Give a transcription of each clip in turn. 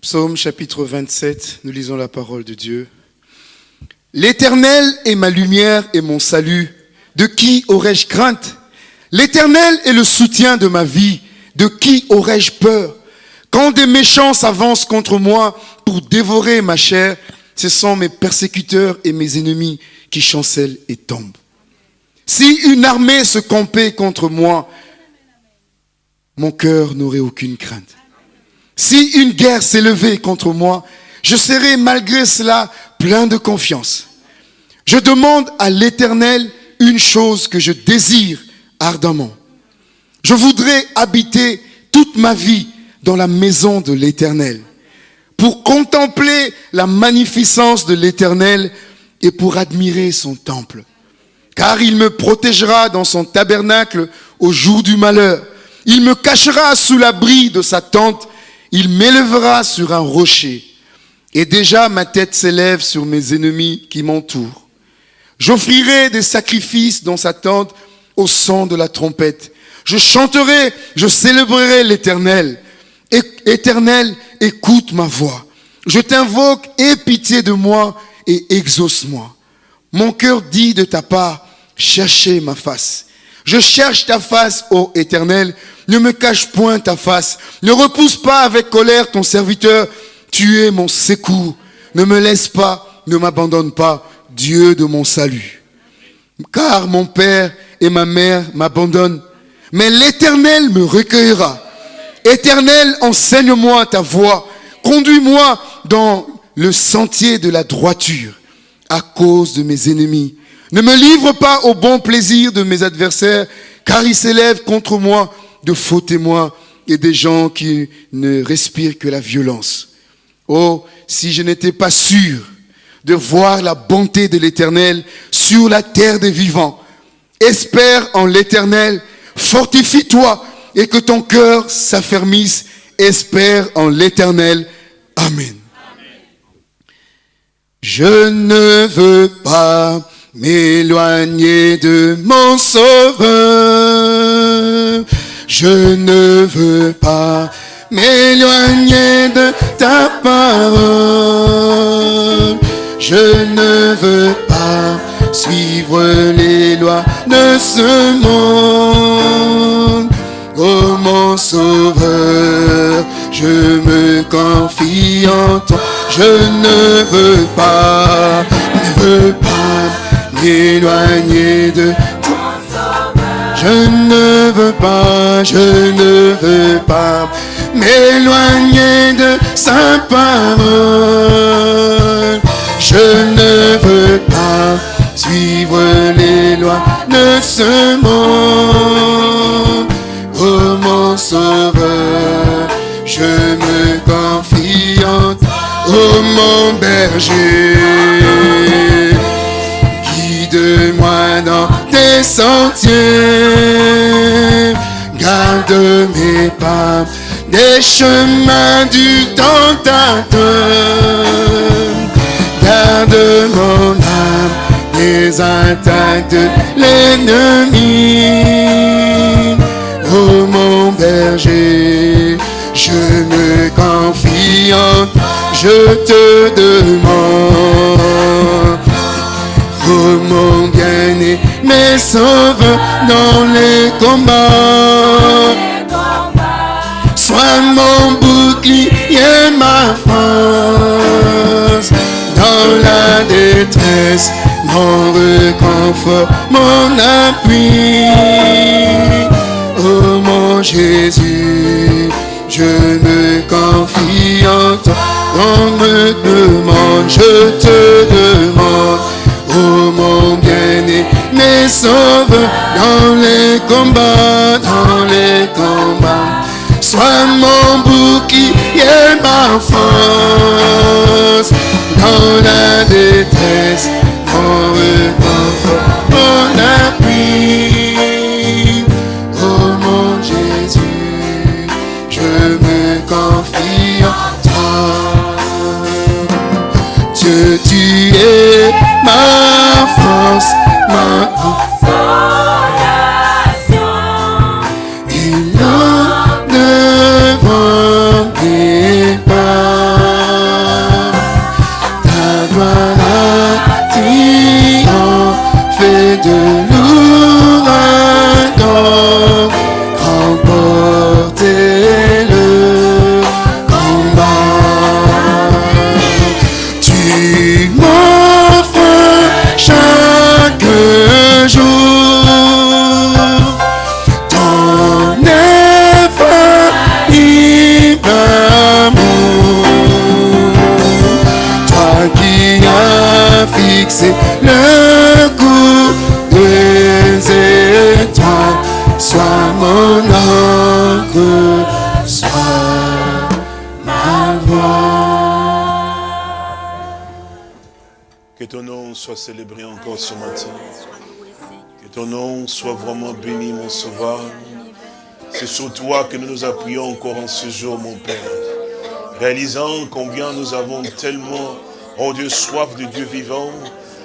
Psaume chapitre 27, nous lisons la parole de Dieu. L'Éternel est ma lumière et mon salut. De qui aurais-je crainte? L'Éternel est le soutien de ma vie. De qui aurais-je peur? Quand des méchants s'avancent contre moi pour dévorer ma chair, ce sont mes persécuteurs et mes ennemis qui chancellent et tombent. Si une armée se campait contre moi, mon cœur n'aurait aucune crainte. Si une guerre s'élevait contre moi, je serais malgré cela plein de confiance. Je demande à l'Éternel une chose que je désire ardemment. Je voudrais habiter toute ma vie dans la maison de l'Éternel pour contempler la magnificence de l'Éternel et pour admirer son temple. Car il me protégera dans son tabernacle au jour du malheur. Il me cachera sous l'abri de sa tente il m'élèvera sur un rocher, et déjà ma tête s'élève sur mes ennemis qui m'entourent. J'offrirai des sacrifices dans sa tente au son de la trompette. Je chanterai, je célébrerai l'Éternel. Éternel, écoute ma voix. Je t'invoque, aie pitié de moi et exauce-moi. Mon cœur dit de ta part, cherchez ma face. Je cherche ta face, ô Éternel. Ne me cache point ta face. Ne repousse pas avec colère ton serviteur. Tu es mon secours. Ne me laisse pas, ne m'abandonne pas, Dieu de mon salut. Car mon père et ma mère m'abandonnent. Mais l'Éternel me recueillera. Éternel, enseigne-moi ta voie. Conduis-moi dans le sentier de la droiture à cause de mes ennemis. Ne me livre pas au bon plaisir de mes adversaires, car ils s'élèvent contre moi de faux témoins et des gens qui ne respirent que la violence. Oh, si je n'étais pas sûr de voir la bonté de l'Éternel sur la terre des vivants, espère en l'Éternel, fortifie-toi et que ton cœur s'affermisse, espère en l'Éternel. Amen. Je ne veux pas m'éloigner de mon sauveur. Je ne veux pas m'éloigner de ta parole. Je ne veux pas suivre les lois de ce monde. Oh mon sauveur, je me confie en toi. Je ne veux pas, ne veux pas m'éloigner de je ne veux pas, je ne veux pas m'éloigner de sa parole. Je ne veux pas suivre les lois de ce monde. Oh mon sauveur, je me confie en toi, oh mon berger. Guide-moi dans tes sentiers. Garde mes pas des chemins du tentateur. Garde mon âme des attaques de l'ennemi. Oh mon berger, je me confie en je te demande bien-aimé, sauve dans les combats. Sois mon bouclier, ma force. Dans la détresse, mon réconfort, mon appui. Oh mon Jésus, je me confie en toi. On me demande, je te demande bien-aimé, sauve dans les combats, soit célébré encore ce matin. Que ton nom soit vraiment béni, mon sauveur. C'est sur toi que nous nous appuyons encore en ce jour, mon Père. Réalisant combien nous avons tellement, oh Dieu, soif de Dieu vivant.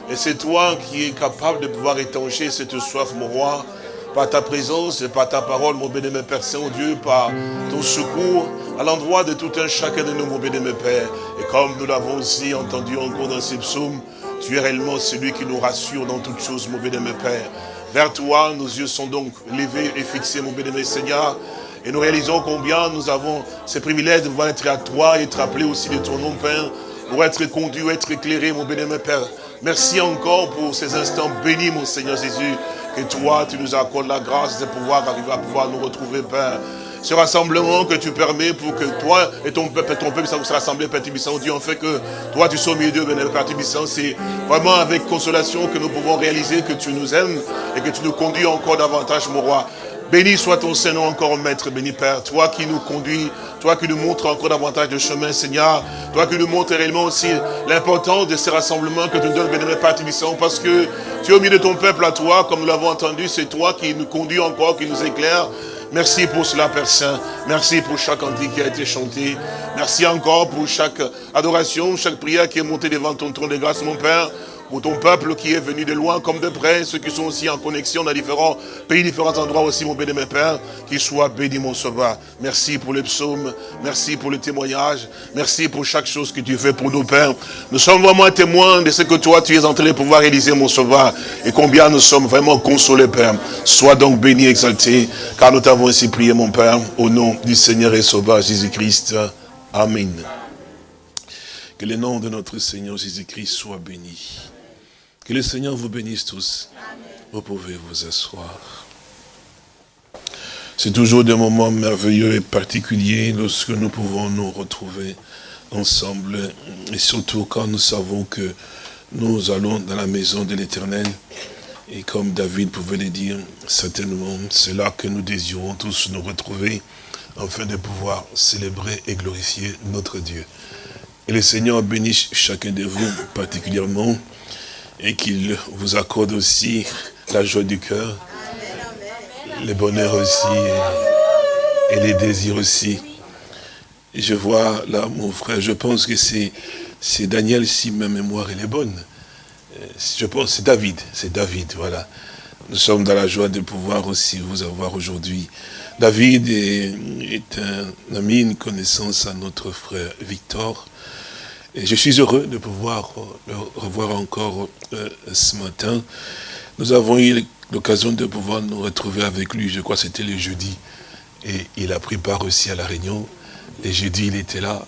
Et c'est toi qui es capable de pouvoir étancher cette soif, mon roi, par ta présence et par ta parole, mon bénémoine Père Saint-Dieu, par ton secours à l'endroit de tout un chacun de nous, mon bénémoine Père. Et comme nous l'avons aussi entendu encore dans ces psaumes, tu es réellement celui qui nous rassure dans toutes choses, mon bénémoine Père. Vers toi, nos yeux sont donc levés et fixés, mon bénémoine Seigneur. Et nous réalisons combien nous avons ce privilège de pouvoir être à toi et être appelés aussi de ton nom, Père, pour être conduit, être éclairé, mon bénémoine Père. Merci encore pour ces instants bénis, mon Seigneur Jésus, que toi, tu nous accordes la grâce de pouvoir arriver à pouvoir nous retrouver, Père. Ce rassemblement que tu permets pour que toi et ton peuple, ton peuple se rassembler, Père Tibissant, Dieu, en fait que toi, tu sois au milieu bénémoine Père Tibissant. C'est vraiment avec consolation que nous pouvons réaliser que tu nous aimes et que tu nous conduis encore davantage, mon roi. Béni soit ton Seigneur encore, Maître, béni Père. Toi qui nous conduis, toi qui nous montres encore davantage de chemin, Seigneur. Toi qui nous montres réellement aussi l'importance de ces rassemblements que tu nous donnes, béni Père Tibissant, parce que tu es au milieu de ton peuple à toi, comme nous l'avons entendu, c'est toi qui nous conduis encore, qui nous éclaire. Merci pour cela, Père Saint. Merci pour chaque cantique qui a été chanté. Merci encore pour chaque adoration, chaque prière qui est montée devant ton trône de grâce, mon Père. Pour ton peuple qui est venu de loin comme de près, ceux qui sont aussi en connexion dans différents pays, différents endroits aussi, mon béni, mon Père, qu'il soit béni, mon sauveur. Merci pour les psaumes, merci pour le témoignage, merci pour chaque chose que tu fais pour nos pères. Nous sommes vraiment témoins de ce que toi, tu es en train de pouvoir réaliser, mon sauveur, et combien nous sommes vraiment consolés, Père. Sois donc béni, exalté, car nous t'avons ainsi prié, mon Père, au nom du Seigneur et Sauveur Jésus-Christ. Amen. Que le nom de notre Seigneur Jésus-Christ soit béni. Que le Seigneur vous bénisse tous. Vous pouvez vous asseoir. C'est toujours des moments merveilleux et particuliers lorsque nous pouvons nous retrouver ensemble. Et surtout quand nous savons que nous allons dans la maison de l'éternel. Et comme David pouvait le dire, certainement, c'est là que nous désirons tous nous retrouver afin de pouvoir célébrer et glorifier notre Dieu. Et le Seigneur bénisse chacun de vous particulièrement et qu'il vous accorde aussi la joie du cœur, le bonheur aussi et, les désirs aussi. Je vois là mon frère, je pense que c'est Daniel si ma mémoire est bonne. Euh, Je pense c'est David, c'est David, voilà. Nous sommes dans la joie de pouvoir aussi vous avoir aujourd'hui. David est un ami, une connaissance à notre frère Victor. Et je suis heureux de pouvoir le revoir encore euh, ce matin. Nous avons eu l'occasion de pouvoir nous retrouver avec lui, je crois que c'était le jeudi. Et il a pris part aussi à la réunion. Les jeudis, il était là.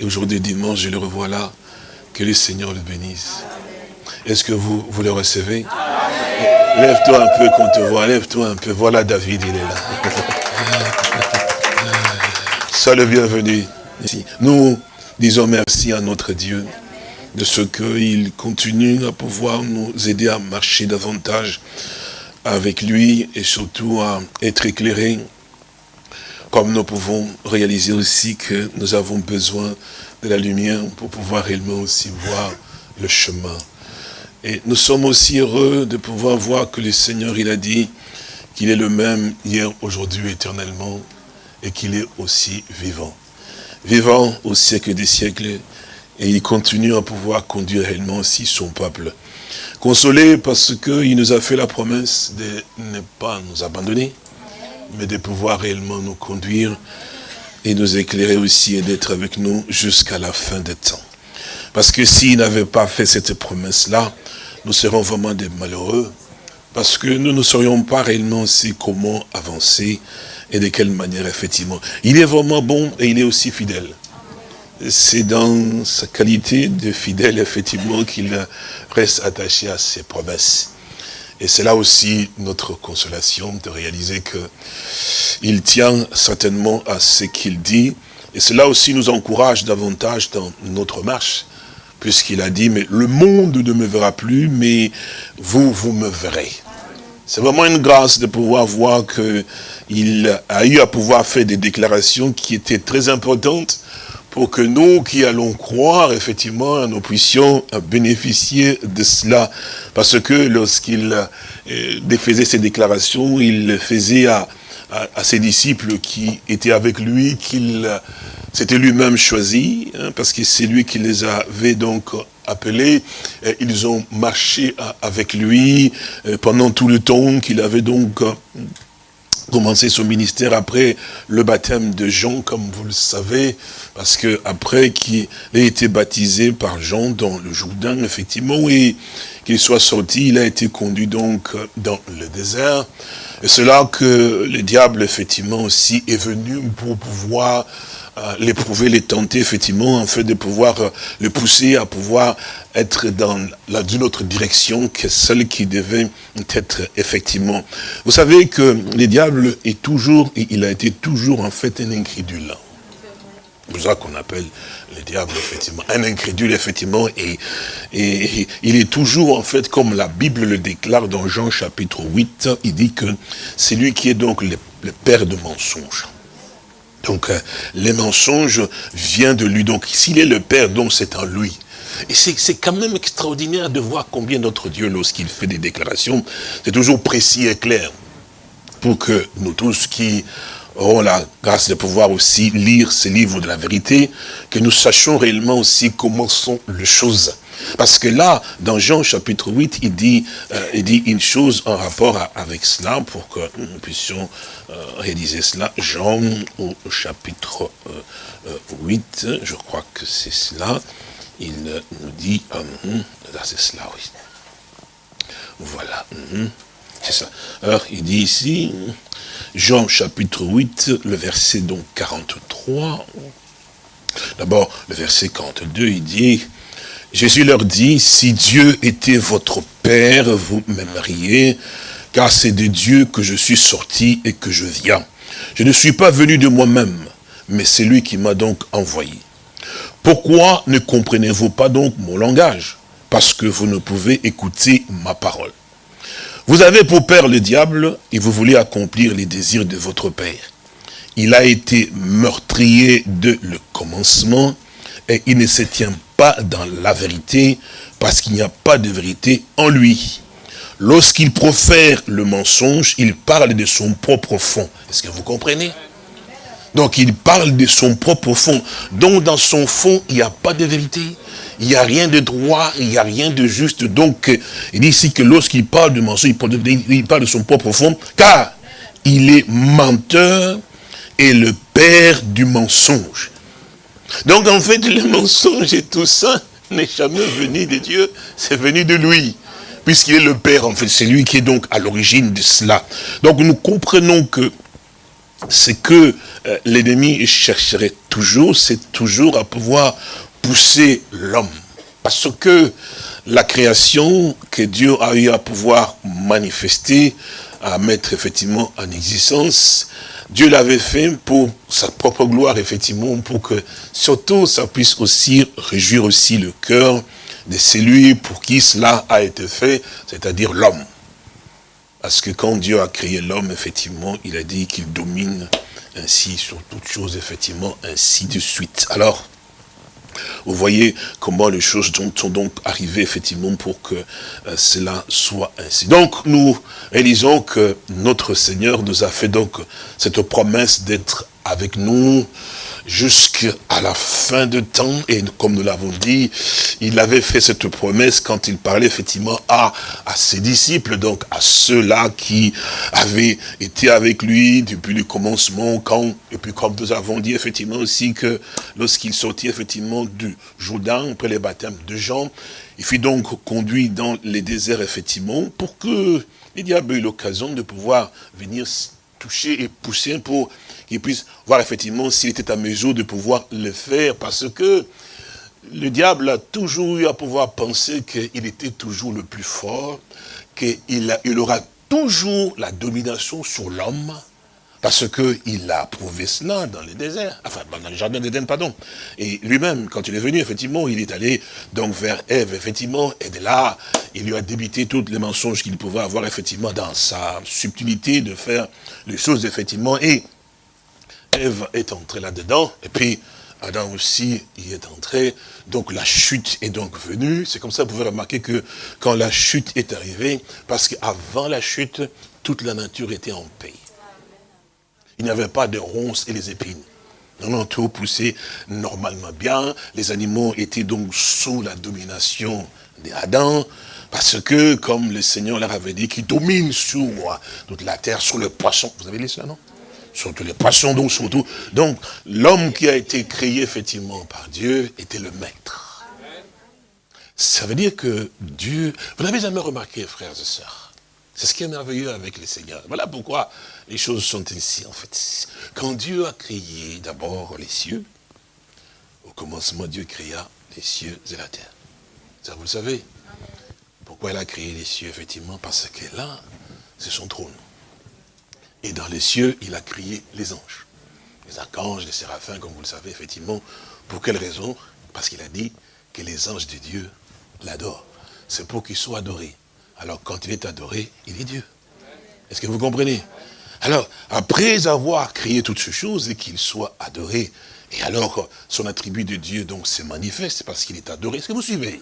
Et aujourd'hui, dimanche, je le revois là. Que le Seigneur le bénisse. Est-ce que vous, vous le recevez? Lève-toi un peu qu'on te voit, lève-toi un peu. Voilà David, il est là. Sois le bienvenu. Nous disons merci à notre Dieu de ce qu'il continue à pouvoir nous aider à marcher davantage avec lui et surtout à être éclairé comme nous pouvons réaliser aussi que nous avons besoin de la lumière pour pouvoir réellement aussi voir le chemin. Et nous sommes aussi heureux de pouvoir voir que le Seigneur, il a dit qu'il est le même hier, aujourd'hui, éternellement, et qu'il est aussi vivant. Vivant au siècle des siècles, et il continue à pouvoir conduire réellement aussi son peuple. Consolé parce qu'il nous a fait la promesse de ne pas nous abandonner, mais de pouvoir réellement nous conduire et nous éclairer aussi et d'être avec nous jusqu'à la fin des temps. Parce que s'il n'avait pas fait cette promesse-là, nous serons vraiment des malheureux, Parce que nous ne saurions pas réellement aussi comment avancer et de quelle manière, effectivement. Il est vraiment bon et il est aussi fidèle. C'est dans sa qualité de fidèle, effectivement, qu'il reste attaché à ses promesses. Et c'est là aussi notre consolation de réaliser que il tient certainement à ce qu'il dit. Et cela aussi nous encourage davantage dans notre marche, puisqu'il a dit, mais le monde ne me verra plus, mais vous, vous me verrez. C'est vraiment une grâce de pouvoir voir qu'il a eu à pouvoir faire des déclarations qui étaient très importantes pour que nous qui allons croire, effectivement, nous puissions bénéficier de cela. Parce que lorsqu'il euh, faisait ces déclarations, il faisait à, ses disciples qui étaient avec lui, qu'il s'était lui-même choisi, hein, parce que c'est lui qui les avait donc appelés. ils ont marché avec lui euh, pendant tout le temps qu'il avait donc commencé son ministère après le baptême de Jean, comme vous le savez, parce que après qu'il ait été baptisé par Jean dans le Jourdain, effectivement, et qu'il soit sorti, il a été conduit donc dans le désert. Et c'est là que le diable, effectivement, aussi est venu pour pouvoir euh, l'éprouver, les tenter, effectivement, en fait de pouvoir euh, le pousser à pouvoir être dans d'une autre direction que celle qui devait être effectivement. Vous savez que le diable est toujours, il a été toujours en fait un incrédule. C'est pour ça qu'on appelle le diable, effectivement, un incrédule, effectivement, et, et, il est toujours, en fait, comme la Bible le déclare dans Jean chapitre 8, il dit que c'est lui qui est donc le père de mensonges. Donc, euh, les mensonges viennent de lui. Donc, s'il est le Père, donc c'est en lui. Et c'est quand même extraordinaire de voir combien notre Dieu, lorsqu'il fait des déclarations, c'est toujours précis et clair. Pour que nous tous qui aurons la grâce de pouvoir aussi lire ces livres de la vérité, que nous sachions réellement aussi comment sont les choses. Parce que là, dans Jean chapitre 8, il dit, euh, il dit une chose en rapport avec cela, pour que nous puissions euh, réaliser cela. Jean au chapitre 8, euh, je crois que c'est cela, il nous dit, là c'est cela, oui. Voilà, c'est ça. Alors, il dit ici, Jean chapitre 8, le verset donc 43, D'abord, le verset 42, il dit, Jésus leur dit, si Dieu était votre Père, vous m'aimeriez, car c'est de Dieu que je suis sorti et que je viens. Je ne suis pas venu de moi-même, mais c'est lui qui m'a donc envoyé. Pourquoi ne comprenez-vous pas donc mon langage? Parce que vous ne pouvez écouter ma parole. Vous avez pour père le diable et vous voulez accomplir les désirs de votre père. Il a été meurtrier de le commencement et il ne se tient dans la vérité parce qu'il n'y a pas de vérité en lui. Lorsqu'il profère le mensonge, il parle de son propre fond. Est-ce que vous comprenez? Donc il parle de son propre fond. Donc dans son fond, il n'y a pas de vérité. Il n'y a rien de droit, il n'y a rien de juste. Donc il dit ici que lorsqu'il parle de mensonge, il parle de son propre fond, car il est menteur et le père du mensonge. Donc en fait, le mensonge et tout ça n'est jamais venu de Dieu, c'est venu de lui. Puisqu'il est le Père, en fait, c'est lui qui est donc à l'origine de cela. Donc nous comprenons que ce que euh, l'ennemi chercherait toujours, c'est toujours à pouvoir pousser l'homme. Parce que la création que Dieu a eu à pouvoir manifester, à mettre effectivement en existence, Dieu l'avait fait pour sa propre gloire, effectivement, pour que surtout ça puisse aussi réjouir aussi le cœur de celui pour qui cela a été fait, c'est-à-dire l'homme. Parce que quand Dieu a créé l'homme, effectivement, il a dit qu'il domine ainsi sur toutes choses, effectivement, ainsi de suite. Alors, vous voyez comment les choses sont donc arrivées effectivement pour que euh, cela soit ainsi. Donc nous réalisons que notre Seigneur nous a fait donc cette promesse d'être avec nous jusqu'à la fin de temps. Et comme nous l'avons dit, il avait fait cette promesse quand il parlait effectivement à, à ses disciples, donc à ceux-là qui avaient été avec lui depuis le commencement, quand, et puis comme nous avons dit effectivement aussi que lorsqu'il sortit effectivement du Jourdain, après les baptêmes de Jean, il fut donc conduit dans les déserts, effectivement, pour que les diables aient l'occasion de pouvoir venir toucher et pousser pour qu'il puisse voir effectivement s'il était à mesure de pouvoir le faire, parce que le diable a toujours eu à pouvoir penser qu'il était toujours le plus fort, qu'il il aura toujours la domination sur l'homme, parce qu'il a prouvé cela dans les déserts, enfin dans le jardin d'Éden, pardon. Et lui-même, quand il est venu, effectivement, il est allé donc vers Ève, effectivement, et de là, il lui a débité tous les mensonges qu'il pouvait avoir, effectivement, dans sa subtilité de faire les choses, effectivement. Et Ève est entrée là-dedans, et puis Adam aussi y est entré, donc la chute est donc venue. C'est comme ça que vous pouvez remarquer que quand la chute est arrivée, parce qu'avant la chute, toute la nature était en paix. Il n'y avait pas de ronces et les épines. Non, non, tout poussait normalement bien. Les animaux étaient donc sous la domination d'Adam, parce que, comme le Seigneur leur avait dit, qui domine sur toute la terre, sur le poisson. Vous avez lu ça, non? Sur tous les poissons, donc surtout. Donc, l'homme qui a été créé, effectivement, par Dieu, était le maître. Ça veut dire que Dieu... Vous n'avez jamais remarqué, frères et sœurs? C'est ce qui est merveilleux avec le Seigneur. Voilà pourquoi les choses sont ainsi, en fait. Quand Dieu a créé d'abord les cieux, au commencement, Dieu créa les cieux et la terre. Ça, vous le savez? Pourquoi il a créé les cieux, effectivement? Parce que là, c'est son trône. Et dans les cieux, il a créé les anges. Les archanges, les séraphins, comme vous le savez, effectivement. Pour quelle raison? Parce qu'il a dit que les anges de Dieu l'adorent. C'est pour qu'ils soient adorés. Alors quand il est adoré, il est Dieu. Est-ce que vous comprenez? Alors, après avoir créé toutes ces choses et qu'il soit adoré, et alors son attribut de Dieu donc se manifeste parce qu'il est adoré. Est-ce que vous suivez?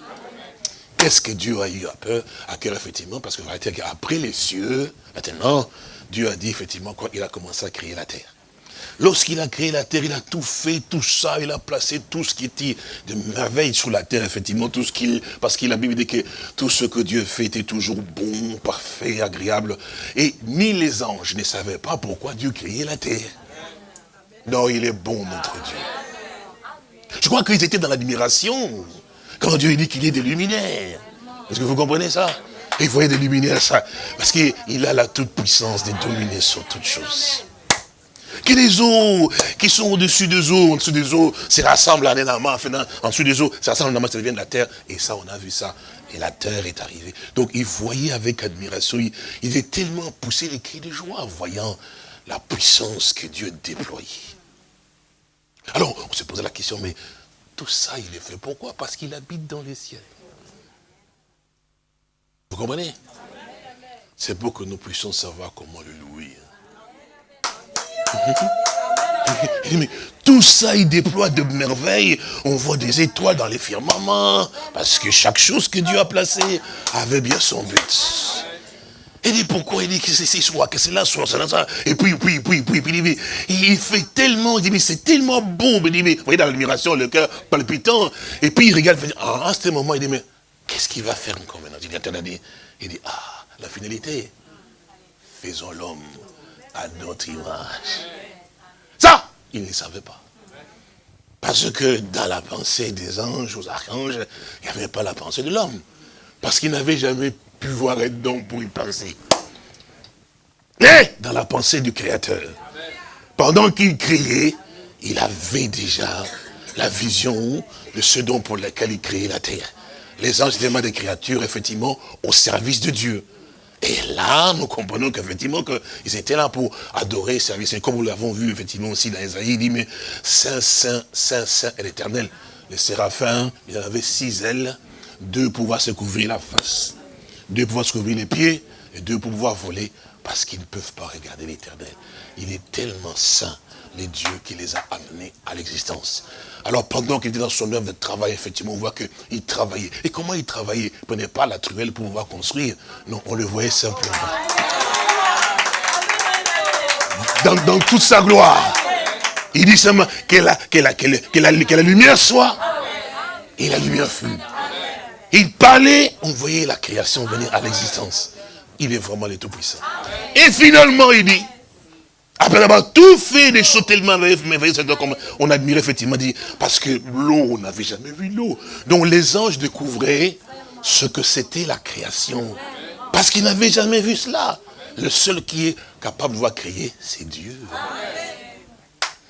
Qu'est-ce que Dieu a eu à peur, à cœur, effectivement? Parce que après les cieux, maintenant, Dieu a dit effectivement quoi Il a commencé à créer la terre. Lorsqu'il a créé la terre, il a tout fait, tout ça, il a placé tout ce qui était de merveille sur la terre, effectivement, tout ce qu'il, parce qu'il a Bible dit que tout ce que Dieu fait était toujours bon, parfait, agréable. Et ni les anges ne savaient pas pourquoi Dieu créait la terre. Non, il est bon, notre Dieu. Je crois qu'ils étaient dans l'admiration quand Dieu dit qu'il est des luminaires. Est-ce que vous comprenez ça? Il voyait des luminaires, ça, parce qu'il a la toute-puissance de dominer sur toutes choses que les eaux qui sont au-dessus des eaux, en dessous des eaux, se rassemblent en un en dessous des eaux, se rassemblent en ça devient de la terre. Et ça, on a vu ça. Et la terre est arrivée. Donc, il voyait avec admiration, il, est tellement poussé les cris de joie, voyant la puissance que Dieu déployait. Alors, on se posait la question, mais tout ça, il est fait pourquoi? Parce qu'il habite dans les cieux. Vous comprenez? C'est pour que nous puissions savoir comment le louer. tout ça, il déploie de merveilles. On voit des étoiles dans les firmaments. Parce que chaque chose que Dieu a placée avait bien son but. Il dit pourquoi il dit que c'est soit, que c'est là, soit, là, ça? Et puis, puis, puis, puis, puis, puis, il fait tellement, il dit, mais c'est tellement bon. Il dit, mais, vous voyez dans l'admiration, le cœur palpitant. Et puis il regarde, il dit, ah, à ce moment, il dit, mais qu'est-ce qu'il va faire encore maintenant Il dit, dit, ah, la finalité, faisons l'homme à notre image. Ça, il ne savait pas. Parce que dans la pensée des anges, aux archanges, il n'y avait pas la pensée de l'homme. Parce qu'il n'avait jamais pu voir être don pour y penser. Mais dans la pensée du Créateur, pendant qu'il criait, il avait déjà la vision de ce don pour lequel il créait la terre. Les anges étaient des créatures, effectivement, au service de Dieu. Et là, nous comprenons qu'effectivement, qu'ils étaient là pour adorer, servir. Et comme nous l'avons vu, effectivement, aussi dans Isaïe, il dit, mais Saint, Saint, Saint, Saint est l'éternel. Les séraphins, il avait six ailes, deux pour pouvoir se couvrir la face, deux pour pouvoir se couvrir les pieds, et deux pour pouvoir voler, parce qu'ils ne peuvent pas regarder l'éternel. Il est tellement saint, les dieux qui les a amenés à l'existence. Alors pendant qu'il était dans son œuvre de travail, effectivement, on voit qu'il travaillait. Et comment il travaillait Il ne prenait pas la truelle pour pouvoir construire? Non, on le voyait simplement. Dans, toute sa gloire. Il dit seulement que la, la, que, la, lumière soit. Et la lumière fut. Il parlait, on voyait la création venir à l'existence. Il est vraiment le Tout-Puissant. Et finalement, il dit, après avoir tout fait des choses tellement merveilleuses, on admirait effectivement, parce que l'eau, on n'avait jamais vu l'eau. Donc les anges découvraient ce que c'était la création. Parce qu'ils n'avaient jamais vu cela. Le seul qui est capable de voir créer, c'est Dieu.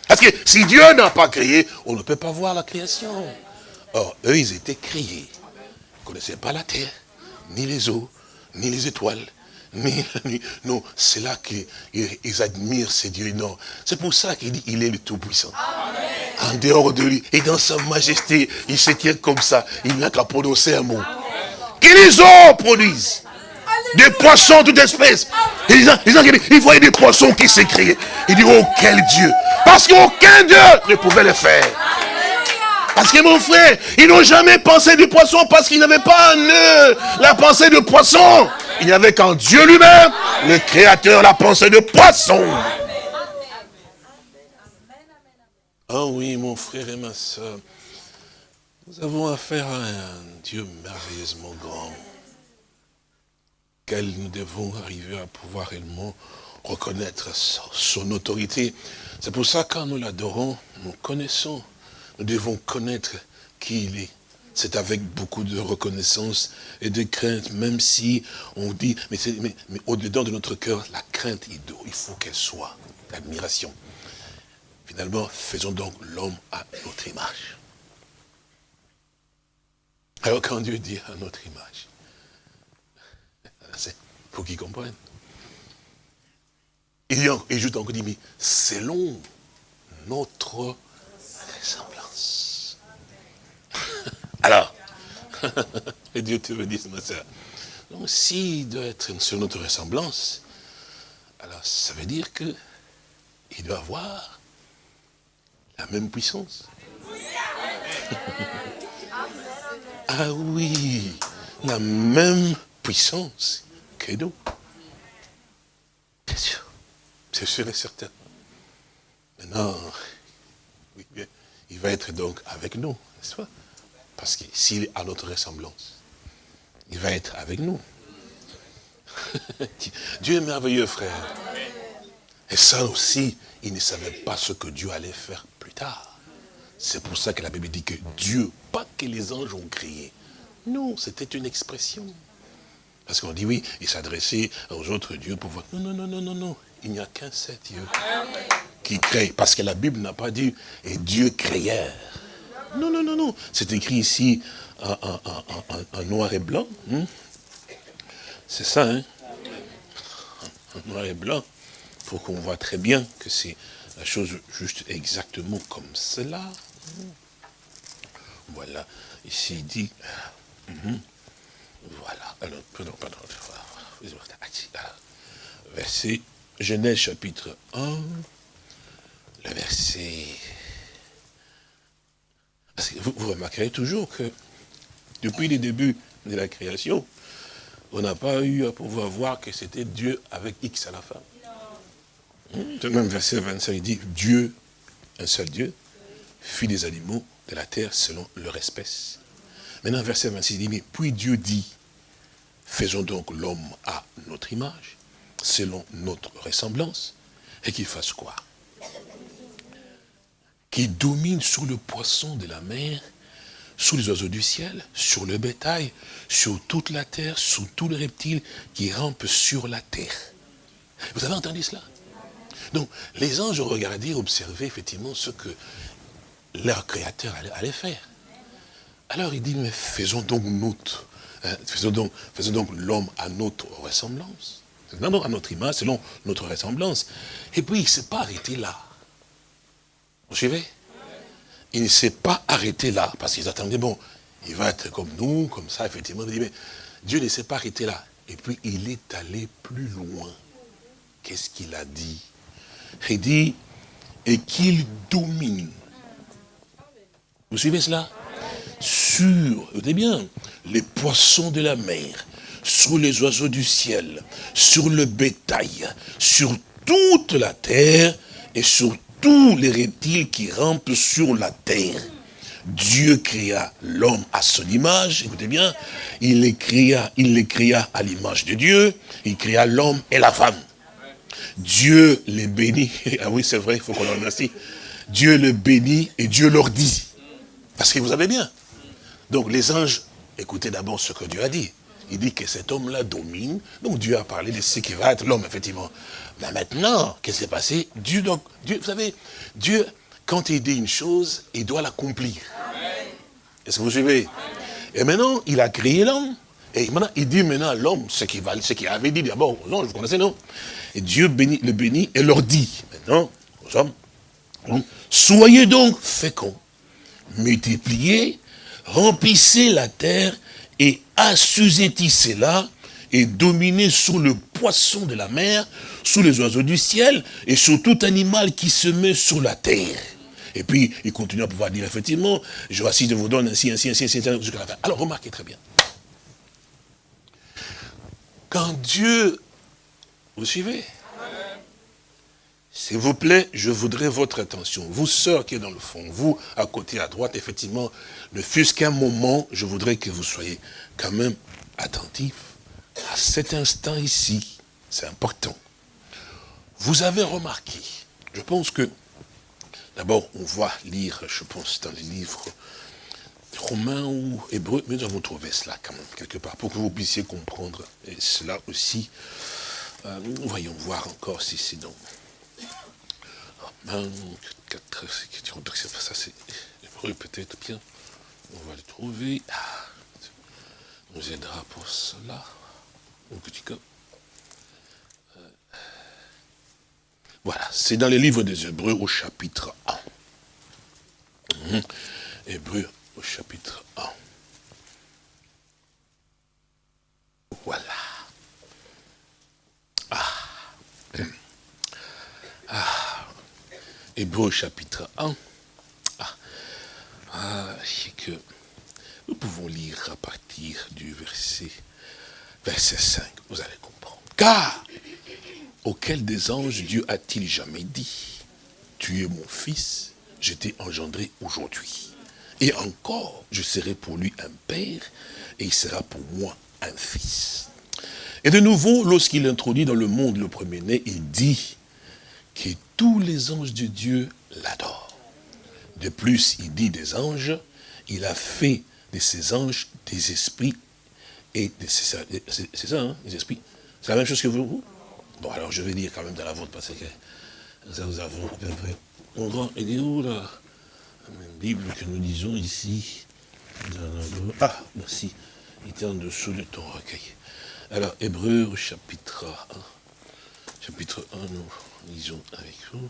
Parce que si Dieu n'a pas créé, on ne peut pas voir la création. Or, eux, ils étaient créés. Ils ne connaissaient pas la terre, ni les eaux, ni les étoiles, nuit. Non, c'est là qu'ils admirent ces dieux. Non, c'est pour ça qu'il dit il est le Tout-Puissant. En dehors de lui, et dans sa majesté, il se tient comme ça. Il n'a qu'à prononcer un mot. Que les eaux produisent des poissons toute espèce. Et il voyait des poissons qui s'écriaient. Il dit, oh quel Dieu. Parce qu'aucun Dieu ne pouvait le faire. Parce que mon frère, ils n'ont jamais pensé du poisson parce qu'ils n'avaient pas en eux la pensée de poisson. Il n'y avait qu'en Dieu lui-même, le Créateur, la pensée de poisson. Ah oui, mon frère et ma soeur, nous avons affaire à un Dieu merveilleusement grand nous devons arriver à pouvoir réellement reconnaître son autorité. C'est pour ça quand nous l'adorons, nous connaissons, nous devons connaître qui il est. C'est avec beaucoup de reconnaissance et de crainte, même si on dit, mais, au-dedans de notre cœur, la crainte, il, il faut qu'elle soit, l'admiration. Finalement, faisons donc l'homme à notre image. Alors quand Dieu dit à notre image, il faut qu'ils comprennent. Il, et juste encore dit, mais selon notre ressemblance. Alors, et Dieu te dit, ma soeur, donc s'il doit être sur notre ressemblance, alors ça veut dire que il doit avoir la même puissance. ah oui, la même puissance que nous. Bien sûr. C'est sûr et certain. Maintenant, il va être donc avec nous, n'est-ce pas? Parce que s'il à notre ressemblance, il va être avec nous. Dieu est merveilleux, frère. Et ça aussi, il ne savait pas ce que Dieu allait faire plus tard. C'est pour ça que la Bible dit que Dieu, pas que les anges ont crié. Non, c'était une expression. Parce qu'on dit oui, il s'adressait aux autres dieux pour voir. Non, non, non, non, non, non. Il n'y a qu'un seul Dieu qui crée. Parce que la Bible n'a pas dit et Dieu créeur. Non, non, non, non. C'est écrit ici en, noir et blanc. Hein. C'est ça, hein En noir et blanc. Pour qu'on voit très bien que c'est la chose juste exactement comme cela. Voilà. Ici, il dit... Mhm. Voilà. Alors, pardon, pardon. Verset, Genèse chapitre 1, le verset... Vous, vous remarquerez toujours que depuis le début de la création, on n'a pas eu à pouvoir voir que c'était Dieu avec X à la fin. Le même verset 25, il dit, Dieu, un seul Dieu, fit des animaux de la terre selon leur espèce. Maintenant, verset 26 dit, mais puis Dieu dit, faisons donc l'homme à notre image, selon notre ressemblance, et qu'il fasse quoi? Qu'il domine sur le poisson de la mer, sur les oiseaux du ciel, sur le bétail, sur toute la terre, sur tous les reptiles qui rampent sur la terre. Vous avez entendu cela? Donc, les anges regardaient, observaient effectivement ce que leur créateur allait faire. Alors il dit, mais faisons donc notre, hein, faisons donc, faisons donc l'homme à notre ressemblance. Non, à notre image, selon notre ressemblance. Et puis il ne s'est pas arrêté là. Vous suivez Il ne s'est pas arrêté là, parce qu'ils attendaient, bon, il va être comme nous, comme ça, effectivement. Mais Dieu ne s'est pas arrêté là. Et puis il est allé plus loin. Qu'est-ce qu'il a dit? Il dit, et qu'il domine. Vous suivez cela? Sur, écoutez bien, les poissons de la mer, sur les oiseaux du ciel, sur le bétail, sur toute la terre et sur tous les reptiles qui rampent sur la terre. Dieu créa l'homme à son image, écoutez bien, il les créa, il les créa à l'image de Dieu, il créa l'homme et la femme. Dieu les bénit, ah oui c'est vrai, il faut qu'on en remercie. Dieu le bénit et Dieu leur dit, parce que vous avez bien, donc les anges écoutez d'abord ce que Dieu a dit. Il dit que cet homme-là domine. Donc Dieu a parlé de ce qui va être l'homme, effectivement. Mais maintenant, qu'est-ce qui s'est passé? Dieu, donc, Dieu, vous savez, Dieu, quand il dit une chose, il doit l'accomplir. Est-ce que vous suivez? Et maintenant, il a créé l'homme. Et maintenant, il dit maintenant à l'homme ce qu'il avait dit d'abord aux anges, vous connaissez, non? Et Dieu bénit, le bénit et leur dit, maintenant, aux hommes, soyez donc féconds, multipliez, remplissez la terre et assujettissez-la et dominez sur le poisson de la mer, sous les oiseaux du ciel et sur tout animal qui se met sur la terre. Et puis, il continue à pouvoir dire, effectivement, je voici, je vous donne ainsi, ainsi, ainsi, ainsi, jusqu'à la fin. Alors, remarquez très bien. Quand Dieu, vous suivez? S'il vous plaît, je voudrais votre attention. Vous, sœurs qui êtes dans le fond, vous, à côté, à droite, effectivement, ne fût-ce qu'un moment, je voudrais que vous soyez quand même attentifs à cet instant ici. C'est important. Vous avez remarqué, je pense que, d'abord, on va lire, je pense, dans les livres romains ou hébreux, mais nous avons trouvé cela quand même, quelque part, pour que vous puissiez comprendre cela aussi. Euh, voyons voir encore si c'est dans Romains 4, ça c'est hébreu peut-être bien. On va le trouver. Ah, nous aidera pour cela. Au petit cas. Euh, voilà, c'est dans les livres des Hébreux au chapitre 1. Hum, Hébreux au chapitre 1. Voilà. Ah. Ah. Hébreux au chapitre 1. Ah. ah c'est que nous pouvons lire à partir du verset, verset 5. Vous allez comprendre. Car, auquel des anges Dieu a-t-il jamais dit, tu es mon fils, je t'ai engendré aujourd'hui. Et encore, je serai pour lui un père, et il sera pour moi un fils. Et de nouveau, lorsqu'il introduit dans le monde le premier-né, il dit que tous les anges de Dieu l'adorent. De plus, il dit des anges, il a fait de ces anges des esprits et. C'est ça, hein, les esprits C'est la même chose que vous Bon, alors je vais lire quand même dans la vôtre, parce que ça vous avons il est où là? Bible que nous lisons ici. Ah, merci. Il était en dessous de ton recueil. Alors, Hébreu, chapitre 1. Chapitre 1, nous lisons avec vous.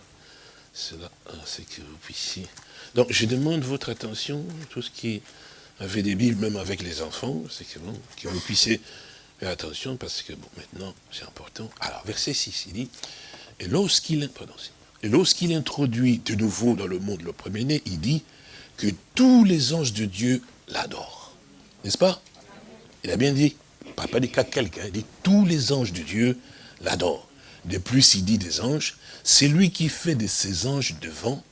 Cela, c'est que vous puissiez... Donc, je demande votre attention, tout ce qui avait des Bibles, même avec les enfants, c'est que, bon, que vous puissiez faire attention, parce que, bon, maintenant, c'est important. Alors, verset 6, il dit, et lorsqu'il... Introduit de nouveau dans le monde le premier-né, il dit que tous les anges de Dieu l'adorent. N'est-ce pas? Il a bien dit, pas, pas dit qu'à quelqu'un, il dit tous les anges de Dieu l'adorent. De plus, il dit des anges, c'est lui qui fait de ses anges de vent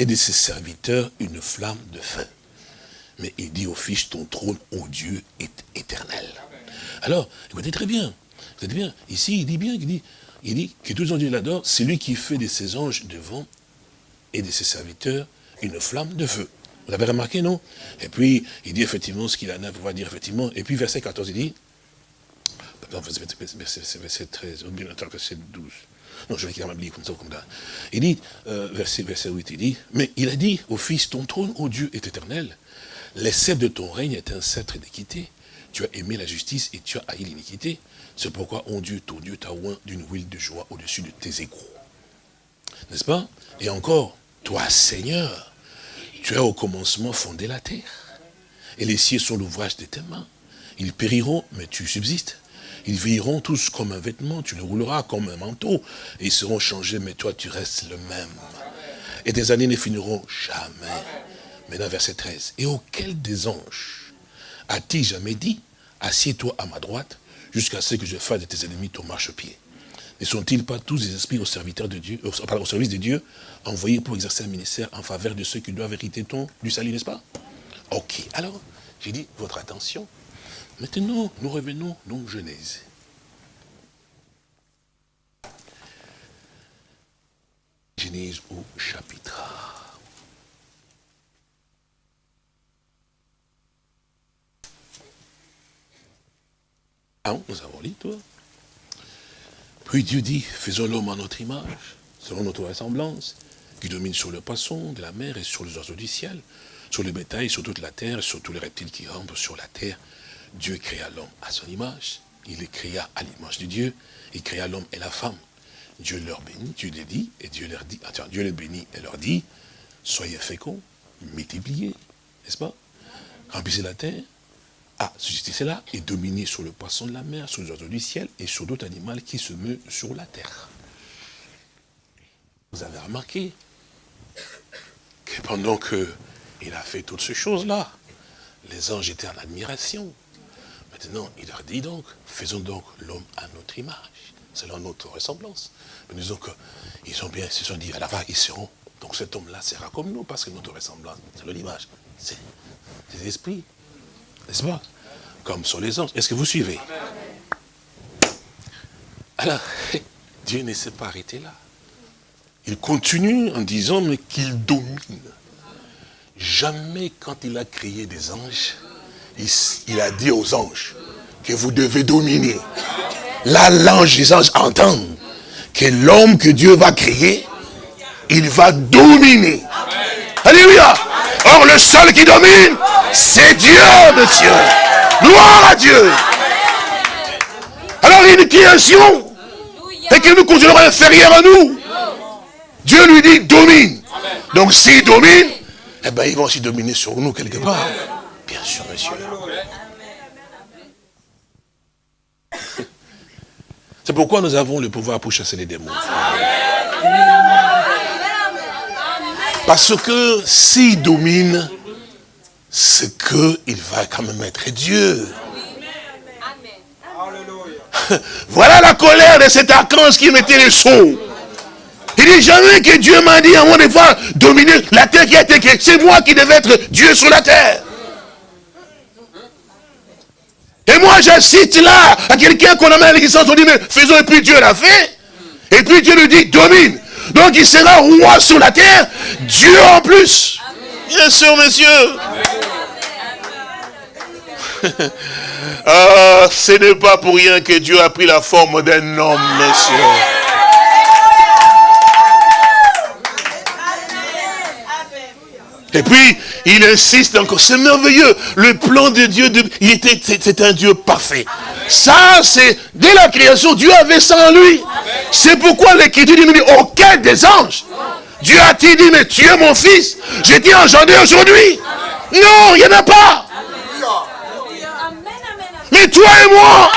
et de ses serviteurs une flamme de feu. Mais il dit au Fils, ton trône, ô Dieu, est éternel. Alors, écoutez très bien, vous bien, ici il dit bien, il dit, il dit que tous les anges l'adorent, c'est lui qui fait de ses anges de vent et de ses serviteurs une flamme de feu. Vous avez remarqué, non? Et puis, il dit effectivement ce qu'il en a pour dire effectivement. Et puis, verset 14, il dit, pardon, verset 13, ou bien c'est 12. Non, je vais quand même lire comme ça, comme ça. Il dit, euh, verset, verset 8, il dit, mais il a dit au Fils, ton trône, ô Dieu, est éternel. Les de ton règne est un sceptre d'équité. Tu as aimé la justice et tu as haï l'iniquité. C'est pourquoi, oh Dieu, ton Dieu t'a oint d'une huile de joie au-dessus de tes égaux. N'est-ce pas? Et encore, toi, Seigneur, tu as au commencement fondé la terre. Et les cieux sont l'ouvrage de tes mains. Ils périront, mais tu subsistes. Ils vieilliront tous comme un vêtement, tu les rouleras comme un manteau. Et ils seront changés, mais toi, tu restes le même. Et tes années ne finiront jamais. Maintenant, verset 13. Et auquel des anges a-t-il jamais dit, assieds-toi à ma droite jusqu'à ce que je fasse de tes ennemis ton marchepied? Ne sont-ils pas tous des esprits Dieu, au, service de Dieu, envoyés pour exercer un ministère en faveur de ceux qui doivent hériter ton, du salut, n'est-ce pas? Ok, alors, j'ai dit, votre attention. Maintenant, nous revenons donc Genèse. Genèse au chapitre Ah, nous avons lu, toi. Puis Dieu dit, faisons l'homme à notre image, selon notre ressemblance, qui domine sur le poisson de la mer et sur les oiseaux du ciel, sur le bétail, sur toute la terre, sur tous les reptiles qui rampent sur la terre. Dieu créa l'homme à son image. Il les créa à l'image de Dieu. Il créa l'homme et la femme. Dieu leur bénit, Dieu les dit, et Dieu leur dit, attends, Dieu les bénit et leur dit, soyez féconds, multipliez, n'est-ce pas? Remplissez la terre, ah, suscitez là et dominez sur le poisson de la mer, sur les oiseaux du ciel et sur d'autres animaux qui se meuvent sur la terre. Vous avez remarqué que pendant qu'il a fait toutes ces choses-là, les anges étaient en admiration. Maintenant, il leur dit donc, faisons donc l'homme à notre image, selon notre ressemblance. Nous disons qu'ils ont bien, ils se sont dit, à la fin, ils seront. Donc cet homme-là sera comme nous, parce que notre ressemblance, c'est l'image, c'est l'esprit. N'est-ce pas? Comme sur les anges. Est-ce que vous suivez? Alors, Dieu ne s'est pas arrêté là. Il continue en disant, qu'il domine. Jamais quand il a créé des anges, il, a dit aux anges que vous devez dominer. Là, l'ange, les anges entendent que l'homme que Dieu va créer, il va dominer. Alléluia. Or, le seul qui domine, c'est Dieu, monsieur. Gloire à Dieu. Alors, il une création. Et qu'il nous considérons inférieur à nous. Dieu lui dit, domine. Donc, s'il domine, eh bien, il va aussi dominer sur nous quelque part. Bien sûr, monsieur. C'est pourquoi nous avons le pouvoir pour chasser les démons. Parce que s'il domine, c'est qu'il va quand même être Dieu. Voilà la colère de cet archange qui mettait les sceaux. Il dit jamais que Dieu m'a dit à moi de voir dominer la terre qui a été créée. C'est moi qui devais être Dieu sur la terre. Et moi j'assiste là à quelqu'un qu'on amène à l'existence, on dit mais faisons et puis Dieu l'a fait. Et puis Dieu lui dit domine. Donc il sera roi sur la terre, Dieu en plus. Bien sûr, messieurs. ah, ce n'est pas pour rien que Dieu a pris la forme d'un homme, messieurs. Et puis, il insiste encore, c'est merveilleux. Le plan de Dieu, il était, c'est un Dieu parfait. Ça, c'est, dès la création, Dieu avait ça en lui. C'est pourquoi l'écriture dit, mais aucun des anges. Dieu a-t-il dit, mais tu es mon fils, j'ai dit engendré aujourd'hui. Non, il n'y en a pas. Mais toi et moi,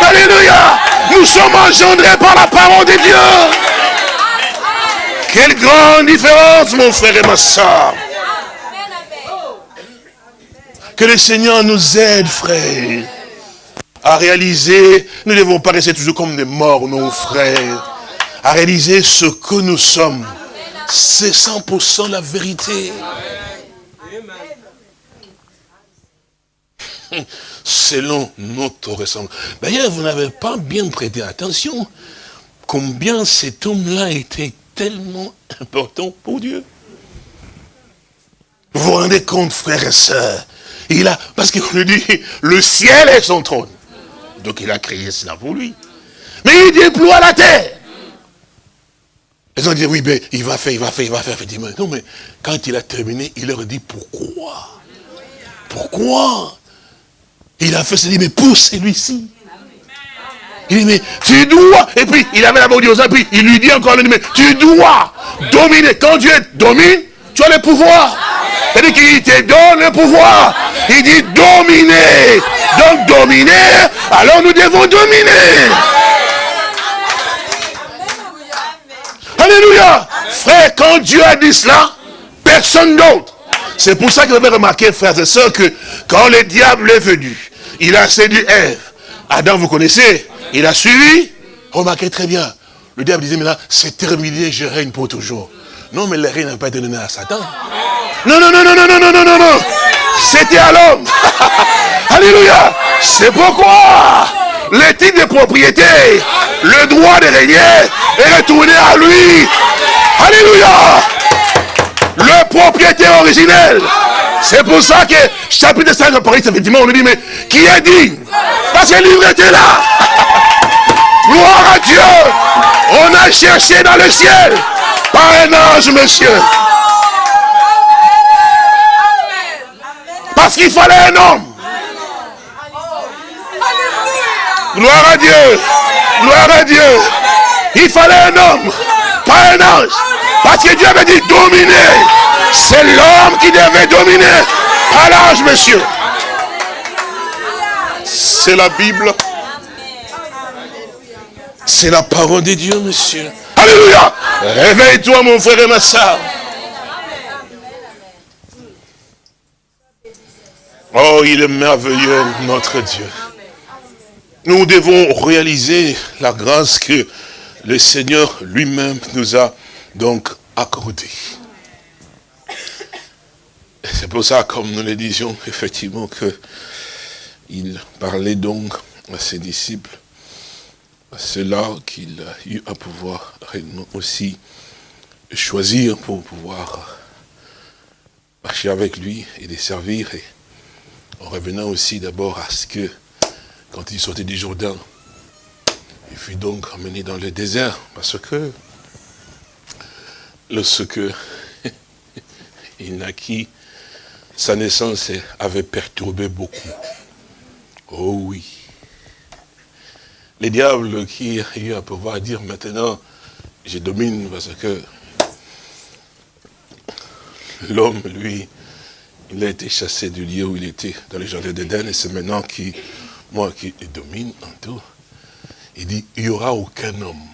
Alléluia, nous sommes engendrés par la parole de Dieu. Quelle grande différence, mon frère et ma soeur. Que le Seigneur nous aide, frère, à réaliser, nous ne devons pas rester toujours comme des morts, nos frères, à réaliser ce que nous sommes. C'est 100% la vérité. Selon notre ressemblance. D'ailleurs, vous n'avez pas bien prêté attention combien cet homme-là était tellement important pour Dieu. Vous vous rendez compte, frères et sœurs, il a, parce qu'on lui dit, le ciel est son trône. Donc il a créé cela pour lui. Mais il déploie la terre. Ils ont dit, oui, mais il va faire, il va faire, il va faire, effectivement. Non, mais quand il a terminé, il leur dit, pourquoi? Pourquoi? Il a fait, il dit, mais pour celui-ci. Il dit, mais tu dois, et puis il avait la bouche aux puis il lui dit encore, mais tu dois dominer. Quand Dieu domine, tu as le pouvoir. C'est-à-dire qu'il te donne le pouvoir. Il dit dominer. Donc dominer, alors nous devons dominer. Alléluia. Frère, quand Dieu a dit cela, personne d'autre. C'est pour ça que vous avez remarqué, frères et sœurs, que quand le diable est venu, il a séduit Ève. Adam, vous connaissez, il a suivi. Remarquez très bien. Le diable disait, maintenant, c'est terminé, je règne pour toujours. Non, mais le règne n'a pas été donné à Satan. Non, non, non, non, non, non, non, non, non, non. C'était à l'homme. Alléluia. C'est pourquoi le titre de propriété, le droit de régner est retourné à lui. Alléluia. Le propriétaire originel. C'est pour ça que chapitre 5 de Paris, effectivement, on nous dit, mais qui est digne? Parce que lui était là. Gloire à Dieu. On a cherché dans le ciel. Pas un ange, monsieur. Parce qu'il fallait un homme. Gloire à Dieu. Gloire à Dieu. Il fallait un homme, pas un ange. Parce que Dieu avait dit dominer. C'est l'homme qui devait dominer. Pas l'ange, monsieur. C'est la Bible. C'est la parole de Dieu, monsieur. Alléluia. Réveille-toi, mon frère et ma soeur. Oh, il est merveilleux, notre Dieu. Nous devons réaliser la grâce que le Seigneur lui-même nous a donc accordée. C'est pour ça, comme nous le disions, effectivement, que il parlait donc à ses disciples, à ceux-là qu'il a eu à pouvoir réellement aussi choisir pour pouvoir marcher avec lui et les servir, et en revenant aussi d'abord à ce que quand il sortait du Jourdain, il fut donc emmené dans le désert, parce que lorsque il naquit, sa naissance avait perturbé beaucoup. Oh oui. Les diables qui ont eu à pouvoir dire maintenant, je domine parce que l'homme, lui, il a été chassé du lieu où il était, dans le jardin d'Éden, et c'est maintenant qui moi qui domine en tout, il dit, il n'y aura aucun homme.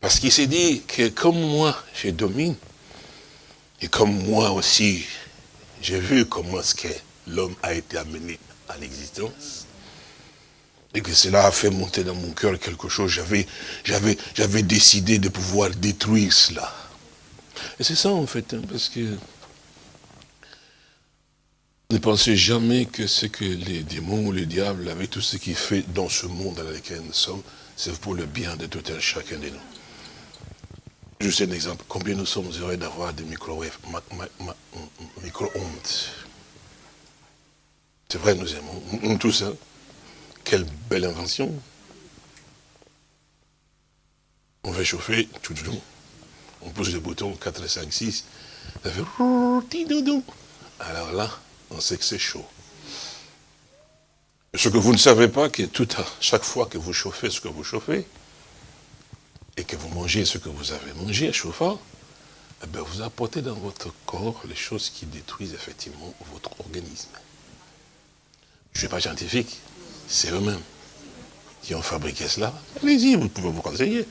Parce qu'il s'est dit que comme moi, je domine, et comme moi aussi, j'ai vu comment ce que l'homme a été amené à l'existence, et que cela a fait monter dans mon cœur quelque chose, j'avais décidé de pouvoir détruire cela. Et c'est ça en fait, hein, parce que ne pensez jamais que ce que les démons ou le diable, avec tout ce qu'il fait dans ce monde dans lequel nous sommes, c'est pour le bien de tout un chacun de nous. Juste un exemple. Combien nous sommes heureux d'avoir des micro-ondes C'est vrai, nous aimons. Tout ça. Quelle belle invention. On fait chauffer, tout, tout, on pousse le bouton 4, 5, 6, ça fait... Alors là, on sait que c'est chaud. Ce que vous ne savez pas, que tout à chaque fois que vous chauffez ce que vous chauffez, et que vous mangez ce que vous avez mangé chauffant, eh bien vous apportez dans votre corps les choses qui détruisent effectivement votre organisme. Je ne suis pas scientifique, c'est eux-mêmes qui ont fabriqué cela. Allez-y, vous pouvez vous renseigner.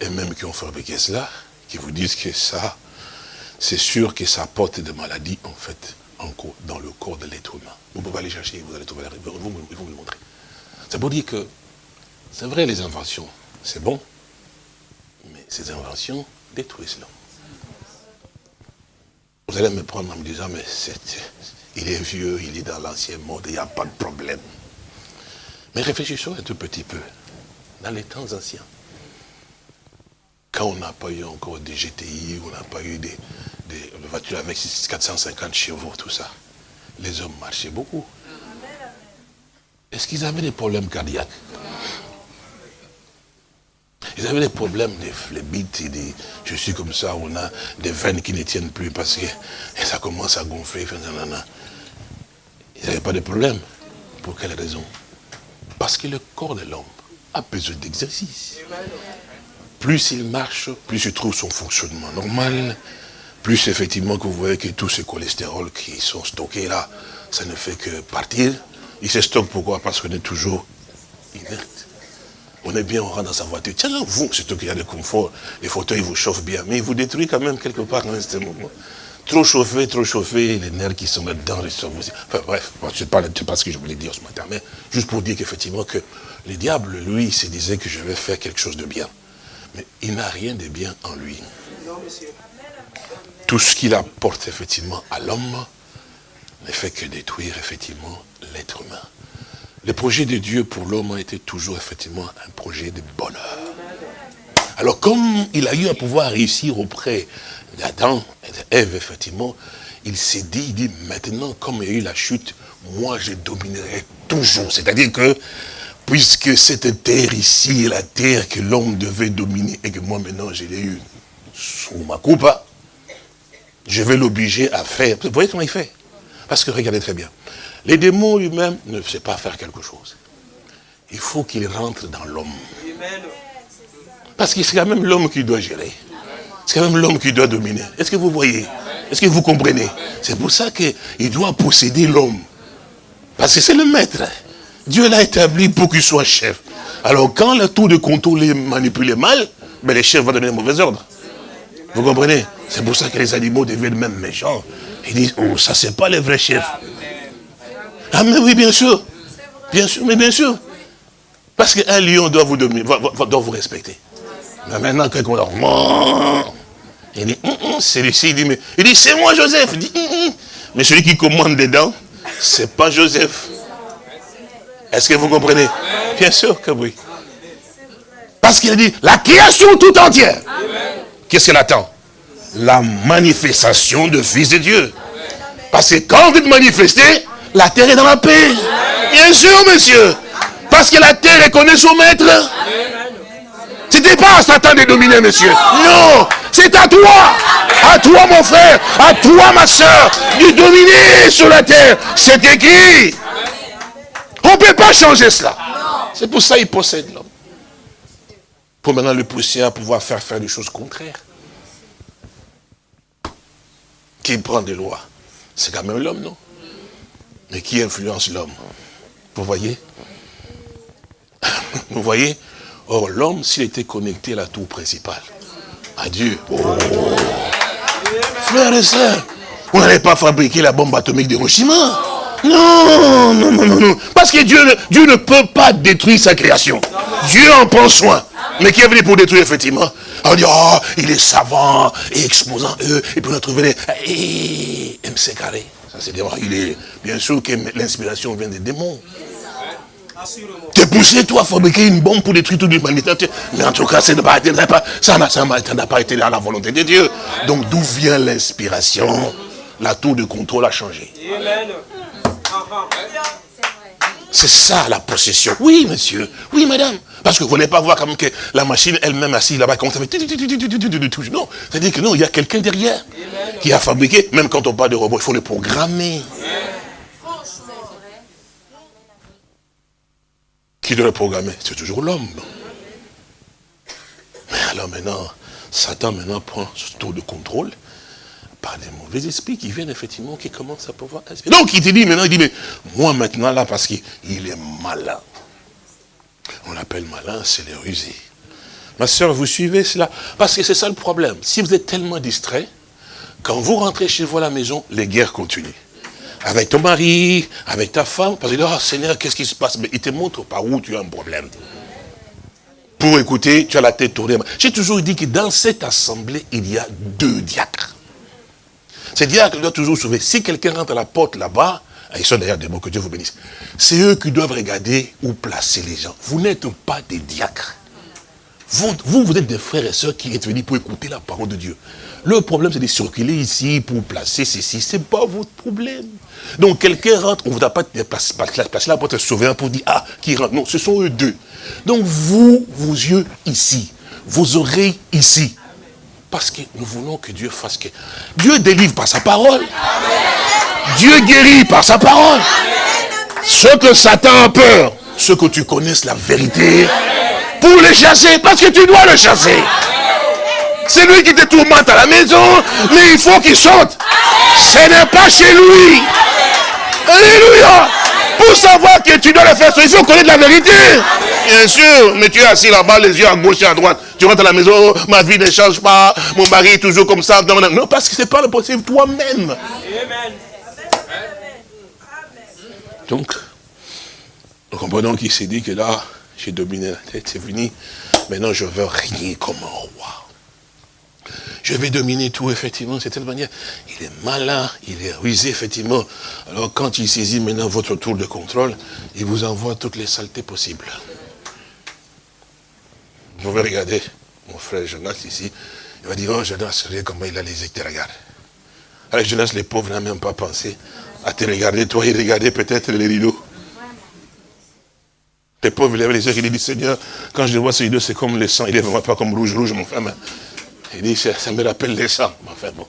Et même qui ont fabriqué cela, qui vous disent que ça, c'est sûr que ça apporte des maladies, en fait, dans le corps de l'être humain. Vous pouvez aller chercher, vous allez trouver la réponse, vous, vous le montrer. C'est pour dire que, c'est vrai les inventions, c'est bon, mais ces inventions détruisent l'homme. Vous allez me prendre en me disant, mais il est vieux, il est dans l'ancien monde, il n'y a pas de problème. Mais réfléchissons un tout petit peu. Dans les temps anciens, quand on n'a pas eu encore des GTI, on n'a pas eu des, des voitures avec 450 chevaux, tout ça. Les hommes marchaient beaucoup. Est-ce qu'ils avaient des problèmes cardiaques? Ils avaient des problèmes de phlébites et des... Je suis comme ça, on a des veines qui ne tiennent plus parce que ça commence à gonfler. Ils n'avaient pas de problème. Pour quelle raison? Parce que le corps de l'homme a besoin d'exercice. Plus il marche, plus il trouve son fonctionnement normal, plus effectivement que vous voyez que tous ces cholestérols qui sont stockés là, ça ne fait que partir. Ils se stockent pourquoi? Parce qu'on est toujours inerte. On est bien, on rentre dans sa voiture. Tiens, vous, surtout qu'il y a le confort, les fauteuils vous chauffent bien, mais ils vous détruisent quand même quelque part dans ce moment. Trop chauffé, trop chauffé, les nerfs qui sont là-dedans, ils sont aussi. Enfin bref, je ne sais pas ce que je voulais dire ce matin, mais juste pour dire qu'effectivement que le diable, lui, il se disait que je vais faire quelque chose de bien. Mais il n'a rien de bien en lui. Non, monsieur tout ce qu'il apporte effectivement à l'homme ne fait que détruire effectivement l'être humain. Le projet de Dieu pour l'homme a été toujours effectivement un projet de bonheur. Alors comme il a eu à pouvoir réussir auprès d'Adam et d'Ève, effectivement, il s'est dit, dit, maintenant, comme il y a eu la chute, moi je dominerai toujours. C'est-à-dire que, puisque cette terre ici est la terre que l'homme devait dominer, et que moi maintenant je l'ai eu sous ma coupe, je vais l'obliger à faire. Vous voyez comment il fait? Parce que regardez très bien. Les démons lui-même ne savent pas faire quelque chose. Il faut qu'il rentre dans l'homme. Parce que c'est quand même l'homme qui doit gérer. C'est quand même l'homme qui doit dominer. Est-ce que vous voyez? Est-ce que vous comprenez? C'est pour ça qu'il doit posséder l'homme. Parce que c'est le maître. Dieu l'a établi pour qu'il soit chef. Alors quand le tour de contrôle est manipulé mal, mais les chefs vont donner un mauvais ordre. Vous comprenez? C'est pour ça que les animaux deviennent même méchants. Ils disent, oh, ça c'est pas les vrais chefs. Ah mais oui, bien sûr. Bien sûr, mais bien sûr. Parce qu'un lion doit vous dominer, doit vous respecter. Mais maintenant, quelqu'un dit, il dit, hum, hum, celui-ci, il dit, mais, il dit, c'est moi Joseph. Il dit, hum, mais celui qui commande dedans, c'est pas Joseph. Est-ce que vous comprenez? Bien sûr que oui. Parce qu'il dit, la création tout entière. Qu'est-ce qu'elle attend? La manifestation de Fils de Dieu. Parce que quand vous êtes manifesté, la terre est dans la paix. Bien sûr, monsieur. Parce que la terre reconnaît son maître. Ce n'était pas à Satan de dominer, monsieur. Non, c'est à toi. À toi, mon frère. À toi, ma soeur. De dominer sur la terre. C'est écrit. On ne peut pas changer cela. C'est pour ça qu'il possède l'homme pour maintenant le pousser à pouvoir faire faire des choses contraires. Qui prend des lois C'est quand même l'homme, non? Mais qui influence l'homme? Vous voyez? Vous voyez? Or, l'homme, s'il était connecté à la tour principale, à Dieu, oh. frères et sœurs, on n'allait pas fabriquer la bombe atomique d'Hiroshima. Non, non, non, non, non. Parce que Dieu, ne peut pas détruire sa création. Dieu en prend soin. Mais qui est venu pour détruire, effectivement? On dit, oh, il est savant et exposant eux. Et puis on a trouvé les... MC carré. Ça, c'est Il est... Bien sûr que l'inspiration vient des démons. T'es poussé, toi, à fabriquer une bombe pour détruire toute l'humanité. Mais en tout cas, ça n'a pas, pas été dans la volonté de Dieu. Donc, d'où vient l'inspiration? La tour de contrôle a changé. C'est ça la possession. Oui, monsieur. Oui, madame. Parce que vous n'allez pas voir comme que la machine elle-même assise là-bas, comme ça fait... Non, c'est-à-dire que non, il y a quelqu'un derrière qui a fabriqué, même quand on parle de robots, il faut le programmer. Qui doit le programmer? C'est toujours l'homme. Mais alors maintenant, Satan maintenant prend ce tour de contrôle par des mauvais esprits qui viennent effectivement, qui commencent à pouvoir Donc il te dit maintenant, il dit, mais moi maintenant là, parce qu'il est malin. On l'appelle malin, c'est les rusés. Ma soeur, vous suivez cela? Parce que c'est ça le problème. Si vous êtes tellement distrait, quand vous rentrez chez vous à la maison, les guerres continuent. Avec ton mari, avec ta femme, parce que oh Seigneur, qu'est-ce qui se passe? Mais il te montre par où tu as un problème. Pour écouter, tu as la tête tournée. J'ai toujours dit que dans cette assemblée, il y a deux diacres. Ces diacres doivent toujours sauver. Si quelqu'un rentre à la porte là-bas, ah, ils sont d'ailleurs des mots, que Dieu vous bénisse. C'est eux qui doivent regarder où placer les gens. Vous n'êtes pas des diacres. Vous, vous, êtes des frères et sœurs qui êtes venus pour écouter la parole de Dieu. Le problème, c'est de circuler ici pour placer ceci. Ce n'est pas votre problème. Donc, quelqu'un rentre, on ne vous a pas placé là pour te sauver, pour dire, ah, qui rentre. Non, ce sont eux deux. Donc, vous, vos yeux ici, vos oreilles ici. Parce que nous voulons que Dieu fasse que... Dieu délivre par sa parole. Dieu guérit par sa parole. Ce que Satan a peur, ce que tu connaisses la vérité, pour le chasser, parce que tu dois le chasser. C'est lui qui te tourmente à la maison, mais il faut qu'il sorte. Ce n'est pas chez lui. Alléluia. Pour savoir que tu dois le faire, il faut connaître la vérité. Bien sûr, mais tu es assis là-bas, les yeux à gauche et à droite. Tu rentres à la maison, ma vie ne change pas, mon mari est toujours comme ça. Non, parce que ce n'est pas le possible toi-même. Donc, nous comprenons qu'il s'est dit que là, j'ai dominé la tête, c'est fini. Maintenant, je veux régner comme un roi. Je vais dominer tout, effectivement, de cette manière. Il est malin, il est rusé, effectivement. Alors, quand il saisit maintenant votre tour de contrôle, il vous envoie toutes les saletés possibles. Vous pouvez regarder mon frère Jonas ici. Il va dire, oh Jonas, regardez comment il a les étés, regarde. À la jeunesse, les pauvres n'ont même pas pensé à te regarder, toi, et regarder peut-être les rideaux. Les pauvres lèvent les yeux, il dit, Seigneur, quand je vois ces rideaux, c'est comme le sang, il est vraiment pas comme rouge, rouge, mon frère. Il dit, ça, me rappelle sangs. Enfin bon,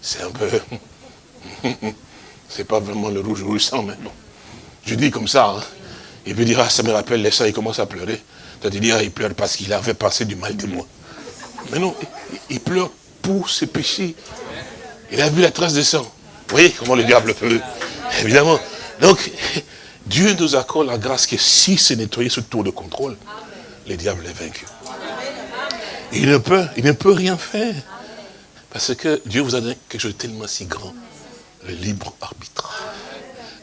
c'est un peu... c'est pas vraiment le rouge, rouge sang, mais bon. Je dis comme ça, hein. il peut dire, ah, ça me rappelle les sangs, il commence à pleurer. Ah, il pleure parce qu'il avait passé du mal de moi. Mais non, il pleure pour ses péchés. Il a vu la trace de sang. Vous voyez comment le diable peut Évidemment. Donc, Dieu nous accorde la grâce que si c'est nettoyé ce tour de contrôle, le diable est vaincu. Il ne peut, il ne peut rien faire. Parce que Dieu vous a donné quelque chose de tellement si grand. Le libre arbitre.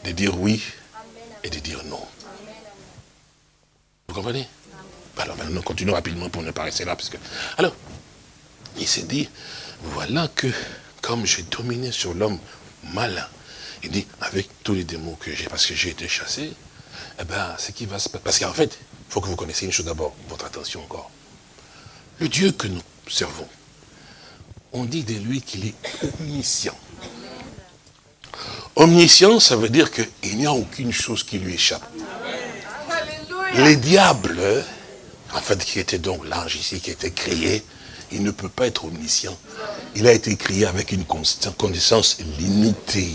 De dire oui et de dire non. Vous comprenez? Alors maintenant, continuons rapidement pour ne pas rester là. Parce que... Alors, il s'est dit, voilà que comme j'ai dominé sur l'homme malin, il dit, avec tous les démons que j'ai, parce que j'ai été chassé, eh bien, ce qui va se passer, parce qu'en fait, il faut que vous connaissiez une chose d'abord, votre attention encore. Le Dieu que nous servons, on dit de lui qu'il est omniscient. Omniscient, ça veut dire qu'il n'y a aucune chose qui lui échappe. Les diables, en fait, qui était donc l'ange ici, qui était créé, il ne peut pas être omniscient. Il a été créé avec une connaissance limitée.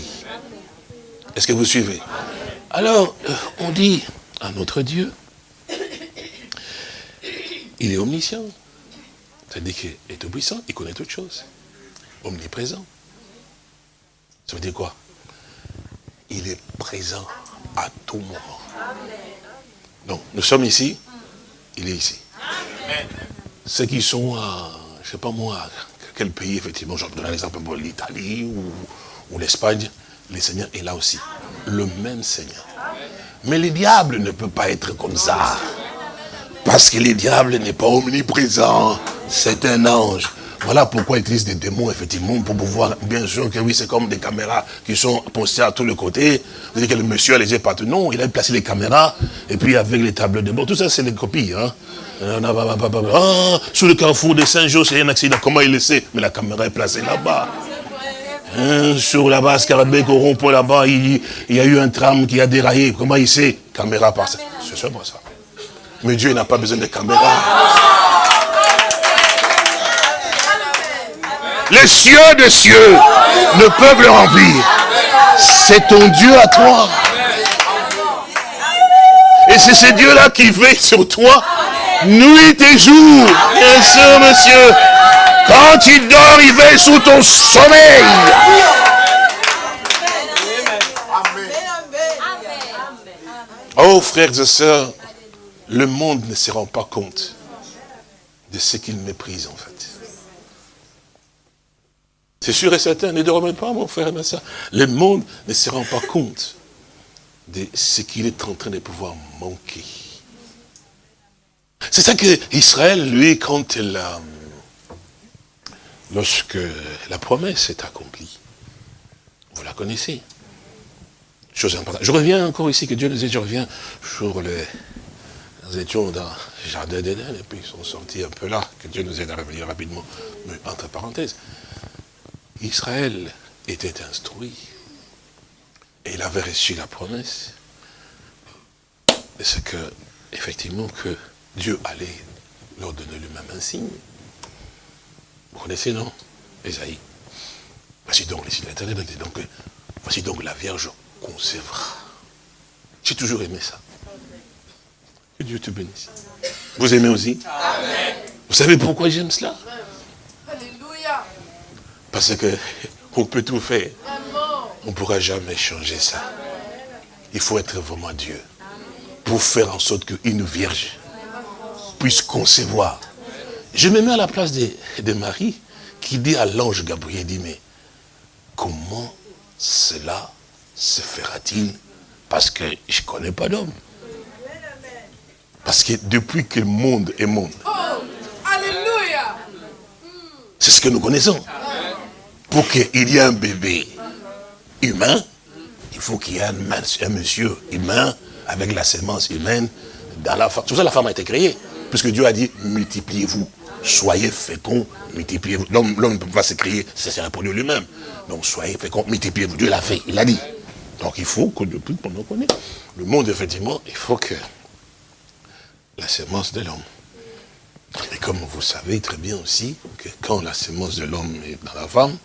Est-ce que vous suivez? Alors, euh, on dit à notre Dieu, il est omniscient. C'est-à-dire qu'il est tout puissant, il connaît toutes choses. Omniprésent. Ça veut dire quoi? Il est présent à tout moment. Donc, nous sommes ici, il est ici. Ceux qui sont à je ne sais pas moi, quel pays, effectivement, je donne l'exemple pour l'Italie ou, l'Espagne, le Seigneur est là aussi. Le même Seigneur. Mais le diable ne peut pas être comme ça. Parce que le diable n'est pas omniprésent. C'est un ange. Voilà pourquoi il utilise des démons, effectivement, pour pouvoir, bien sûr que oui, c'est comme des caméras qui sont postées à tous les côtés. Vous que le monsieur a les yeux partout. Non, il a placé les caméras, et puis avec les tables de bord, tout ça, c'est des copies. Hein. Ah, sur le carrefour de Saint-Jean, c'est un accident. Comment il le sait? Mais la caméra est placée là-bas. Hein, sur la base Carabec, au rond là-bas, il, y a eu un tram qui a déraillé. Comment il sait? Caméra par ça. C'est seulement ça. Mais Dieu n'a pas besoin de caméra. Les cieux des cieux ne peuvent le remplir. C'est ton Dieu à toi. Et c'est ce Dieu-là qui veille sur toi nuit et jour. Bien sûr, monsieur. Quand il dort, il veille sous ton sommeil. Oh, frères et sœurs, le monde ne se rend pas compte de ce qu'il méprise, en fait. C'est sûr et certain, ne dormez pas, mon frère et ma soeur. Le monde ne se rend pas compte de ce qu'il est en train de pouvoir manquer. C'est ça que Israël, lui, quand il a, lorsque la promesse est accomplie, vous la connaissez. Chose importante. Je reviens encore ici, que Dieu nous aide, je reviens sur les... Nous étions dans le jardin d'Éden, et puis ils sont sortis un peu là, que Dieu nous aide à revenir rapidement, mais entre parenthèses. Israël était instruit, et il avait reçu la promesse, c'est que, effectivement, que Dieu allait leur donner lui-même un signe. Vous connaissez, non? Esaïe. Voici donc les signes de donc, voici donc la Vierge concevra. J'ai toujours aimé ça. Que Dieu te bénisse. Vous aimez aussi? Amen. Vous savez pourquoi j'aime cela? Parce que on peut tout faire. On ne pourra jamais changer ça. Il faut être vraiment Dieu. Pour faire en sorte qu'une vierge puisse concevoir. Je me mets à la place de, de Marie qui dit à l'ange Gabriel, dit, mais comment cela se fera-t-il? Parce que je ne connais pas d'homme. Parce que depuis que le monde est monde, c'est ce que nous connaissons. Pour qu'il y ait un bébé humain, il faut qu'il y ait un, monsieur humain avec la sémence humaine dans la femme. C'est pour ça que la femme a été créée. Puisque Dieu a dit, multipliez-vous. soyez féconds, multipliez-vous. L'homme ne peut pas se crier, c'est un produit lui-même. Donc soyez féconds, multipliez-vous. Dieu l'a fait, il l'a dit. Donc il faut que depuis qu'on connaît le monde, effectivement, il faut que la sémence de l'homme. Et comme vous savez très bien aussi que quand la sémence de l'homme est dans la femme,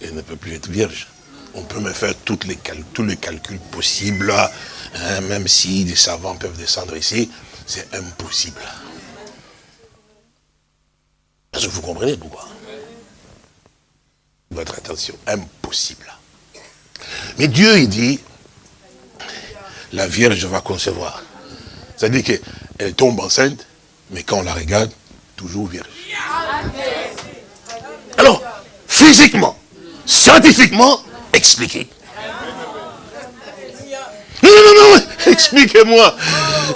elle ne peut plus être vierge. On peut me faire les tous les calculs possibles, hein, même si des savants peuvent descendre ici, c'est impossible. Est-ce que vous comprenez pourquoi? Votre attention, impossible. Mais Dieu, il dit, la Vierge va concevoir. C'est-à-dire qu'elle tombe enceinte, mais quand on la regarde, toujours vierge. Alors, physiquement, scientifiquement, expliquez. Non, non, non, expliquez-moi.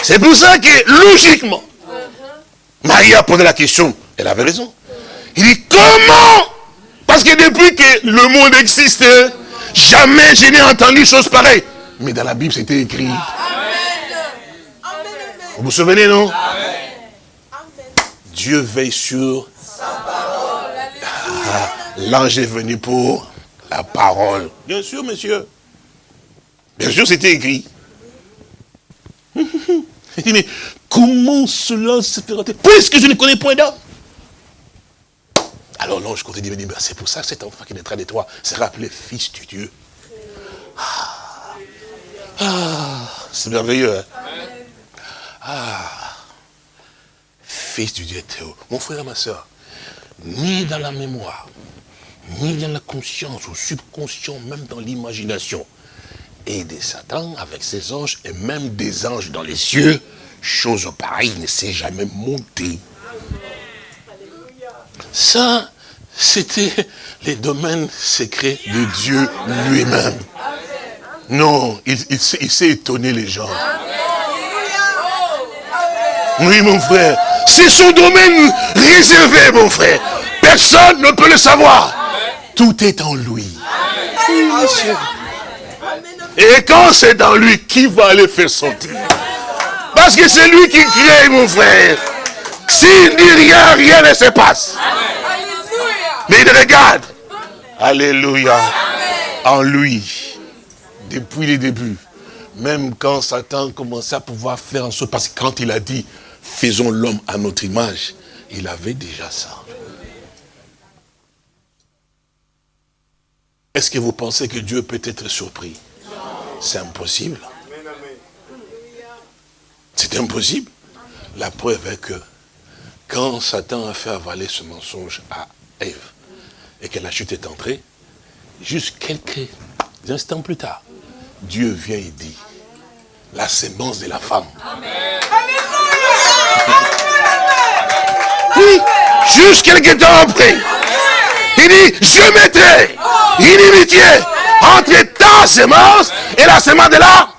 C'est pour ça que, logiquement, Marie a posé la question, elle avait raison. Il dit, comment? Parce que depuis que le monde existe, jamais je n'ai entendu chose pareille. Mais dans la Bible, c'était écrit. Vous vous souvenez, non? Dieu veille sur sa parole. L'ange est venu pour la parole. Bien sûr, monsieur. Bien sûr, c'était écrit. Il dit, mais comment cela se fait Puisque je ne connais point d'homme. Alors l'ange continue de dire, c'est pour ça que cet enfant qui naîtra de toi sera appelé fils du Dieu. Ah, ah c'est merveilleux. Hein? Ah, fils du Dieu Théo. Mon frère et ma soeur, ni dans la mémoire, ni dans la conscience, ou subconscient, même dans l'imagination, et des Satan avec ses anges, et même des anges dans les cieux, chose pareille ne s'est jamais montée. Ça, c'était les domaines secrets de Dieu lui-même. Non, il, il s'est étonné les gens. Oui, mon frère. C'est son domaine réservé, mon frère. Personne ne peut le savoir. Tout est en lui. Et quand c'est dans lui, qui va aller faire sortir Parce que c'est lui qui crée, mon frère. S'il dit rien, rien ne se passe. Mais il regarde. Alléluia. En lui. Depuis les débuts. Même quand Satan commençait à pouvoir faire en sorte, parce que quand il a dit, faisons l'homme à notre image. Il avait déjà ça. Est-ce que vous pensez que Dieu peut être surpris? C'est impossible. C'est impossible. La preuve est que quand Satan a fait avaler ce mensonge à Ève et que la chute est entrée, juste quelques instants plus tard, Dieu vient et dit, la sémence de la femme. Amen. Oui, juste quelques temps après. Il dit, je mettrai inimitié entre ta semence et la semence de la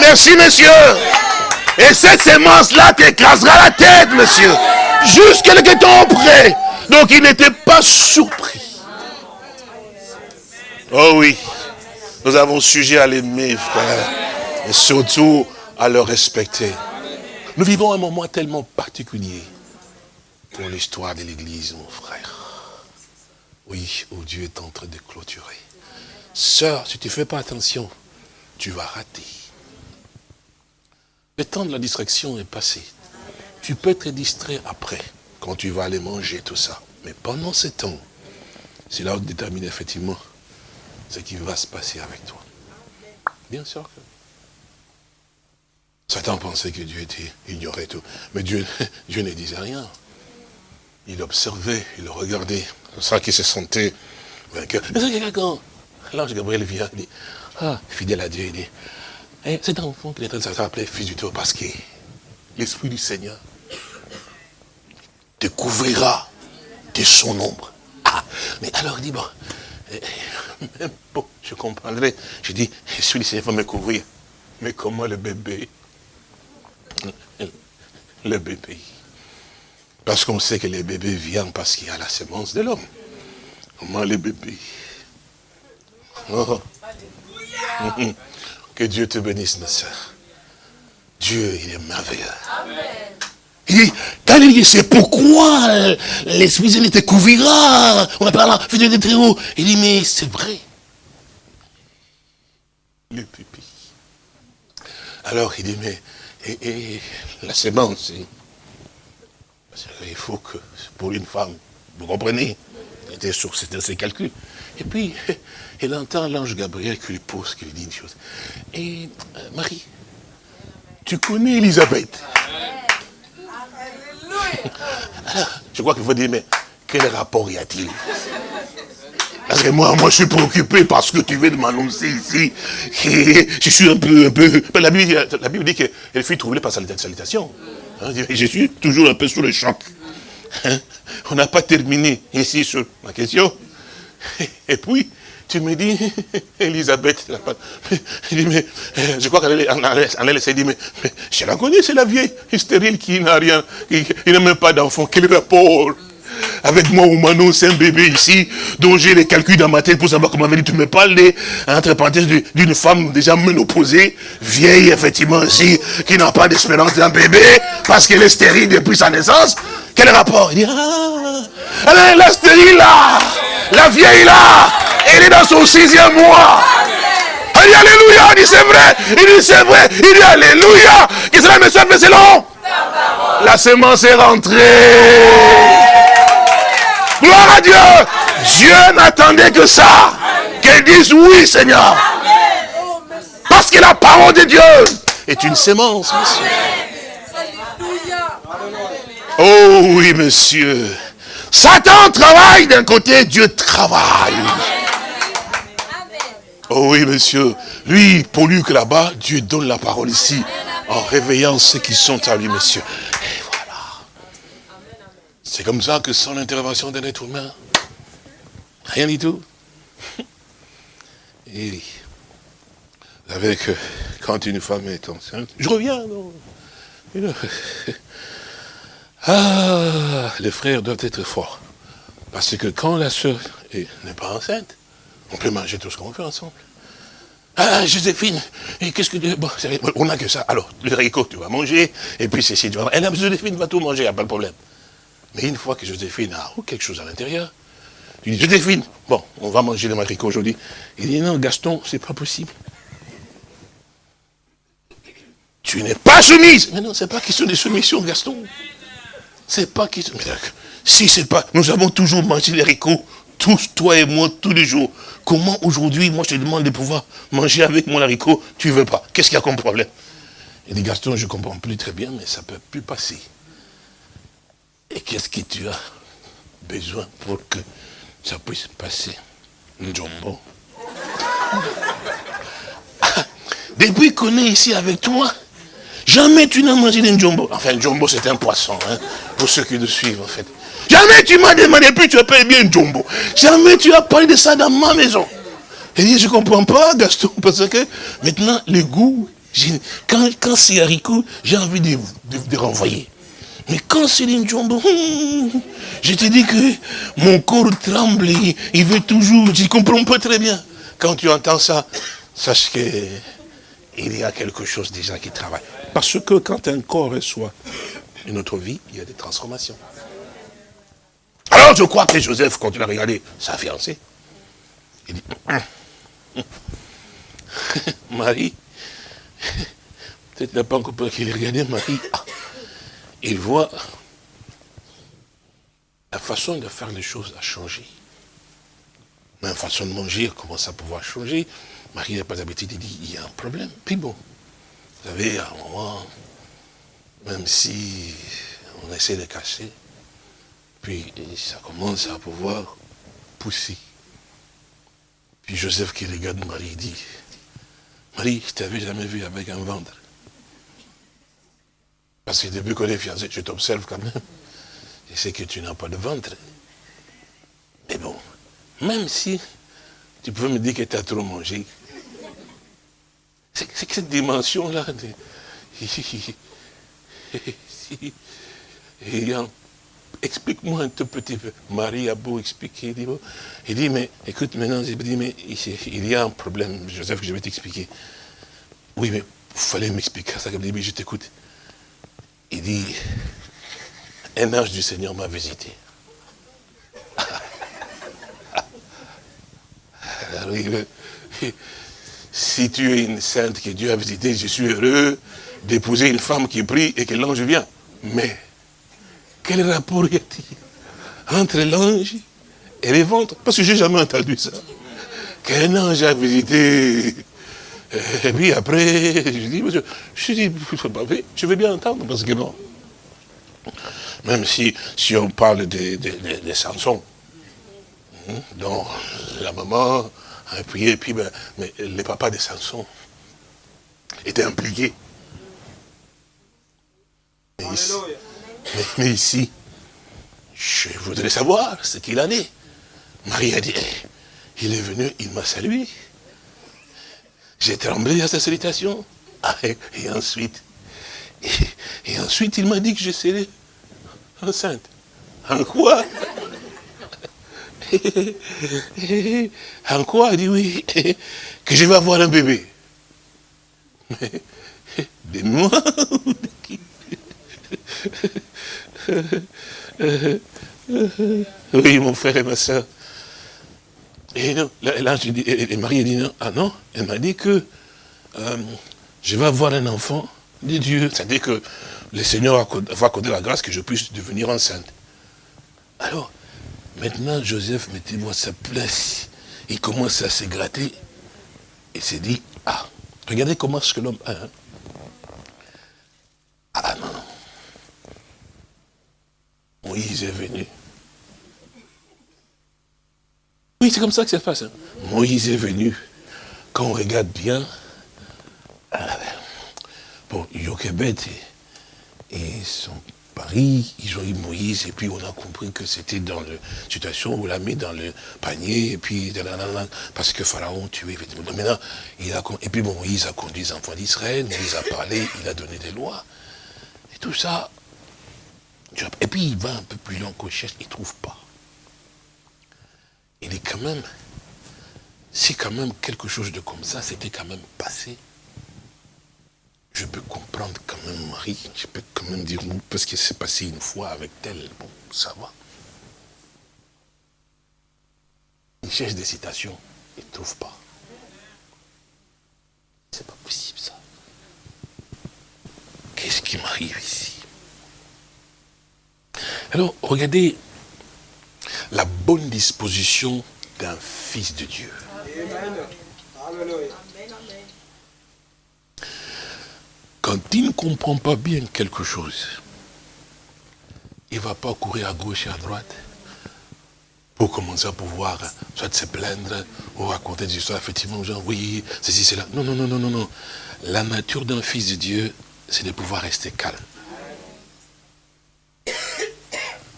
Merci, monsieur. Et cette semence-là t'écrasera la tête, monsieur. Juste quelques temps après. Donc, il n'était pas surpris. Oh oui, nous avons sujet à l'aimer, frère. Et surtout à le respecter. Nous vivons un moment tellement particulier pour l'histoire de l'Église, mon frère. Oui, où Dieu est en train de clôturer. Sœur, si tu ne fais pas attention, tu vas rater. Le temps de la distraction est passé. Tu peux être distrait après, quand tu vas aller manger, tout ça. Mais pendant ce temps, c'est là où détermine effectivement ce qui va se passer avec toi. Bien sûr que Satan pensait que Dieu était, ignorait tout. Mais Dieu, Dieu ne disait rien. Il observait, il regardait. C'est ça qu'il se sentait vainqueur. L'ange Gabriel vient, il dit, ah, fidèle à Dieu, il dit, eh, cet enfant qui est en train de s'appeler fils du Dieu parce que l'Esprit du Seigneur te couvrira de son ombre. Ah, mais alors il dit, bon, eh, bon, je comprendrai. Je dis, l'Esprit du Seigneur va me couvrir. Mais comment le bébé le bébé. Parce qu'on sait que les bébés viennent parce qu'il y a la semence de l'homme. Comment les bébés? Oh. Que Dieu te bénisse, ma soeur. Dieu, il est merveilleux. Il dit, quand il dit, c'est pourquoi l'Esprit Saint te couvrira, on appelle la fidèle de très haut. Il dit, mais c'est vrai. Le pupille. Alors il dit, mais et, la sémence, il faut que, pour une femme, vous comprenez, c'était sur ses calculs. Et puis, il entend l'ange Gabriel qui lui pose, qui lui dit une chose. Et euh, Marie, tu connais Elisabeth? Je crois qu'il faut dire, mais quel rapport y a-t-il? Parce que moi, moi, je suis préoccupé parce que tu veux m'annoncer ici. Je suis un peu, un peu... La Bible, la Bible dit qu'elle fut troublée par sa salutation. Hein, je suis toujours un peu sous le choc. Hein, on n'a pas terminé ici sur ma question. Et puis, tu me dis, Elisabeth, mais, euh, je crois qu'elle essayer de dire, mais, je la connais, c'est la vieille stérile qui n'a rien, qui, n'a même pas d'enfant. Quel rapport? Avec moi ou Manon, c'est un bébé ici, dont j'ai les calculs dans ma tête pour savoir comment venir. Tu me parles, entre parenthèses, d'une femme déjà ménopausée, vieille, effectivement, aussi, qui n'a pas d'espérance d'un bébé, parce qu'elle est stérile depuis sa naissance. Quel rapport? Il dit, ah, elle est la stérile là, la vieille là, elle est dans son sixième mois. Il dit Alléluia, il dit c'est vrai, il dit c'est vrai, il dit Alléluia, que cela me soit selon. La semence est rentrée. Gloire à Dieu. Dieu n'attendait que ça. Qu'elle dise oui, Seigneur. Parce que la parole de Dieu est une sémence, monsieur. Oh oui, monsieur. Satan travaille d'un côté, Dieu travaille. Oh oui, monsieur. Lui, pour lui que là-bas, Dieu donne la parole ici, en réveillant ceux qui sont à lui, monsieur. C'est comme ça que sans l'intervention d'un être humain, rien du tout. Et avec, quand une femme est enceinte, je reviens, non Ah, les frères doivent être forts. Parce que quand la soeur n'est pas enceinte, on peut manger tout ce qu'on veut ensemble. Ah, Joséphine, et qu'est-ce que... Bon, on n'a que ça. Alors, le haricot, tu vas manger, et puis ceci, tu vas... Et là, Joséphine va tout manger, il n'y a pas de problème. Mais une fois que Joséphine a quelque chose à l'intérieur, tu dis, Joséphine, bon, on va manger le haricot aujourd'hui. Il dit, non, Gaston, c'est pas possible. Tu n'es pas soumise. Mais non, c'est pas question de soumission, Gaston. C'est pas question... Si c'est pas... Nous avons toujours mangé les haricots tous, toi et moi, tous les jours. Comment aujourd'hui, moi je te demande de pouvoir manger avec mon haricot, tu veux pas. Qu'est-ce qu'il y a comme problème? Il dit, Gaston, je comprends plus très bien, mais ça peut plus passer. Et qu'est-ce que tu as besoin pour que ça puisse passer Njombo? Depuis qu'on est ici avec toi, jamais tu n'as mangé d'un jumbo. Enfin, jumbo c'est un poisson, hein, pour ceux qui nous suivent en fait. Jamais tu m'as demandé, puis tu appelles bien jumbo. Jamais tu as parlé de ça dans ma maison. Et dit, je ne comprends pas, Gaston, parce que maintenant, le goût, quand, quand c'est haricot, j'ai envie de, de, renvoyer. Mais quand c'est une jumbo, je te dis que mon corps tremble, il, veut toujours, je ne comprends pas très bien. Quand tu entends ça, sache que il y a quelque chose déjà qui travaille. Parce que quand un corps reçoit une autre vie, il y a des transformations. Alors je crois que Joseph, quand il a regardé sa fiancée, il dit, hum, hum, Marie, peut-être n'a pas encore qu'il regardé Marie, ah, il voit la façon de faire les choses a changé. Même façon de manger commence à pouvoir changer. Marie n'a pas d'habitude, il dit, il y a un problème. Puis bon, vous savez, à un moment, même si on essaie de cacher, puis ça commence à pouvoir pousser. Puis Joseph qui regarde Marie dit, Marie, je t'avais jamais vu avec un ventre. Parce que depuis qu'on est fiancés, je t'observe quand même. Je sais que tu n'as pas de ventre. Mais bon, même si tu pouvais me dire que tu as trop mangé, c'est que cette dimension-là, explique-moi un tout petit peu. Marie a beau expliquer, il dit, mais écoute, maintenant, il dit, mais il y a un problème, Joseph, que je vais t'expliquer. Oui, mais il fallait m'expliquer ça, mais je t'écoute. Il dit, un ange du Seigneur m'a visité. si tu es une sainte que Dieu a visitée, je suis heureux d'épouser une femme qui prie et que l'ange vient. Mais, quel rapport y a-t-il entre l'ange et les ventres? Parce que j'ai jamais entendu ça. Qu'un ange a visité. Et puis après, je dis, je, dis, je vais bien entendre, parce que non. Même si, si on parle des de, de, Samson, hein, dont la maman a prié, et puis ben, mais les papas de Samson étaient impliqués. Mais ici, je voudrais savoir ce qu'il en est. Marie a dit, il est venu, il m'a salué. J'ai tremblé à sa salutation. Ah, et, ensuite, et, ensuite il m'a dit que je serais enceinte. En quoi? En quoi? Il dit oui, que je vais avoir un bébé. De moi Oui, mon frère et ma soeur. Et non, là, je et Marie dit non, ah non, elle m'a dit que euh, je vais avoir un enfant de Dieu. C'est-à-dire que le Seigneur va accorder la grâce que je puisse devenir enceinte. Alors, maintenant, Joseph, mettez-moi sa place. Il commence à se gratter. Il s'est dit, ah, regardez comment ce que l'homme a. Hein. Ah non, Moïse est venu. Oui, c'est comme ça que ça se passe. Hein. Moïse est venu. Quand on regarde bien, euh, bon, Yochebed et, et, son pari, ils ont eu Moïse, et puis on a compris que c'était dans la situation où on l'a mis dans le panier, et puis, parce que Pharaon tuait, Maintenant, il a, et puis bon, Moïse a conduit les enfants d'Israël, Moïse a parlé, il a donné des lois. Et tout ça, et puis il va un peu plus loin qu'on cherche, il ne trouve pas. Il est quand même, si quand même quelque chose de comme ça s'était quand même passé, je peux comprendre quand même Marie, je peux quand même dire, parce que c'est passé une fois avec tel, bon, ça va. Il cherche des citations, il ne trouve pas. C'est pas possible ça. Qu'est-ce qui m'arrive ici? Alors, regardez la bonne disposition d'un fils de Dieu. Quand il ne comprend pas bien quelque chose, il ne va pas courir à gauche et à droite pour commencer à pouvoir soit se plaindre ou raconter des histoires, effectivement, genre, oui, ceci, cela. Non, non, non, non, non, non. La nature d'un fils de Dieu, c'est de pouvoir rester calme.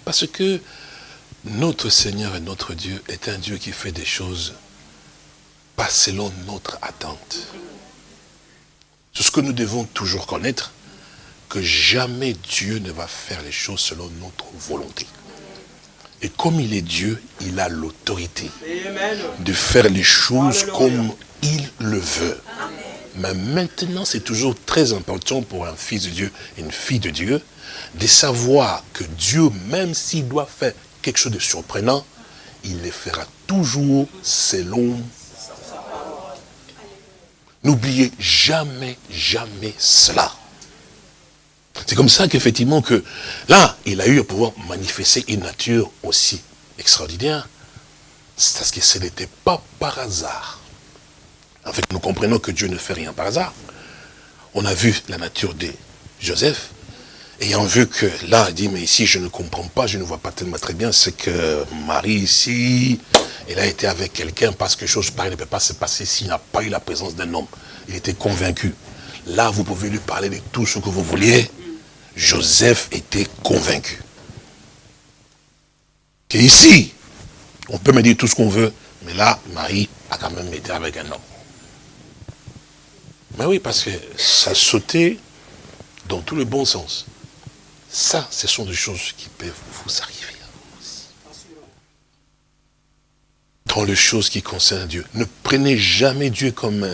Parce que notre Seigneur et notre Dieu est un Dieu qui fait des choses pas selon notre attente. C'est ce que nous devons toujours connaître, que jamais Dieu ne va faire les choses selon notre volonté. Et comme il est Dieu, il a l'autorité de faire les choses comme il le veut. Mais maintenant, c'est toujours très important pour un fils de Dieu une fille de Dieu de savoir que Dieu, même s'il doit faire quelque chose de surprenant, il le fera toujours selon. N'oubliez jamais, jamais cela. C'est comme ça qu'effectivement que là, il a eu à pouvoir manifester une nature aussi extraordinaire. Parce que ce n'était pas par hasard. En fait, nous comprenons que Dieu ne fait rien par hasard. On a vu la nature de Joseph, ayant vu que là, il dit, mais ici, je ne comprends pas, je ne vois pas tellement très bien, c'est que Marie ici, elle a été avec quelqu'un parce que chose pareille ne peut pas se passer s'il n'a pas eu la présence d'un homme. Il était convaincu. Là, vous pouvez lui parler de tout ce que vous vouliez. Joseph était convaincu. Que ici, on peut me dire tout ce qu'on veut, mais là, Marie a quand même été avec un homme. Mais oui, parce que ça sautait dans tout le bon sens. Ça, ce sont des choses qui peuvent vous arriver dans les choses qui concernent Dieu. Ne prenez jamais Dieu comme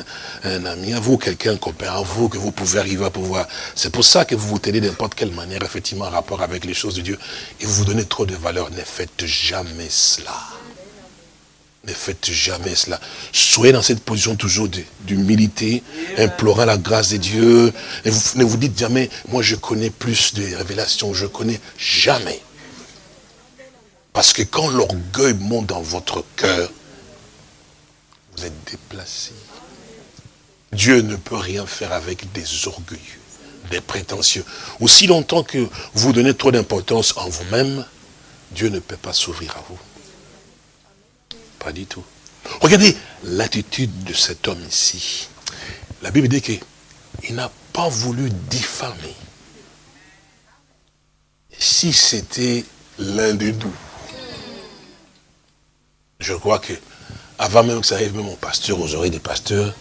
un, ami à vous, quelqu'un, copain à vous, que vous pouvez arriver à pouvoir. C'est pour ça que vous vous tenez n'importe quelle manière, effectivement, en rapport avec les choses de Dieu, et vous vous donnez trop de valeur. Ne faites jamais cela. Ne faites jamais cela. Soyez dans cette position toujours d'humilité, implorant la grâce de Dieu. Ne vous dites jamais, moi je connais plus de révélations, je connais jamais. Parce que quand l'orgueil monte dans votre cœur, vous êtes déplacé. Dieu ne peut rien faire avec des orgueilleux, des prétentieux. Aussi longtemps que vous donnez trop d'importance en vous-même, Dieu ne peut pas s'ouvrir à vous. Pas du tout. Regardez l'attitude de cet homme ici. La Bible dit qu'il n'a pas voulu diffamer. Si c'était l'un des doux, je crois que, avant même que ça arrive même au pasteur, aux oreilles des pasteurs,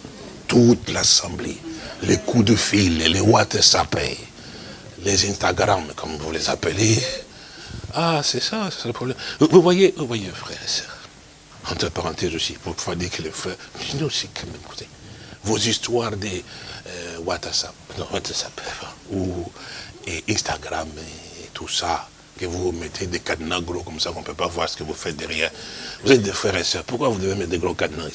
toute l'assemblée, les coups de fil, les WhatsApp, les Instagram, comme vous les appelez. Ah, c'est ça, c'est le problème. Vous voyez, vous voyez, frères et sœurs, entre parenthèses aussi, pour pouvoir dire que les frères, nous aussi quand même, écoutez, vos histoires des euh, WhatsApp, non, WhatsApp, ou Instagram et tout ça, que vous mettez des cadenas gros comme ça, qu'on ne peut pas voir ce que vous faites derrière. Vous êtes des frères et sœurs, pourquoi vous devez mettre des gros cadenas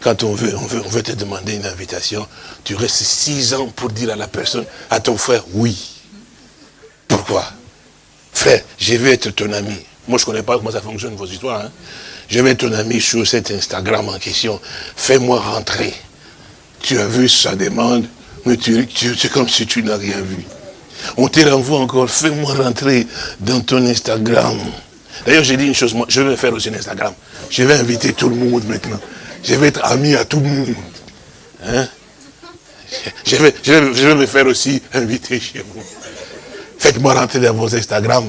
Quand on veut, on veut, on veut te demander une invitation, tu restes six ans pour dire à la personne, à ton frère, oui. Pourquoi? Frère, je veux être ton ami. Moi, je ne connais pas comment ça fonctionne, vos histoires. Hein. Je vais ton ami sur cet Instagram en question. Fais-moi rentrer. Tu as vu sa demande, mais tu, c'est comme si tu n'as rien vu. On te renvoie encore, fais-moi rentrer dans ton Instagram. D'ailleurs, j'ai dit une chose, je vais faire aussi un Instagram. Je vais inviter tout le monde maintenant. Je vais être ami à tout le monde. Hein? Je, vais, je, vais, me faire aussi inviter chez vous. Faites-moi rentrer dans vos Instagram.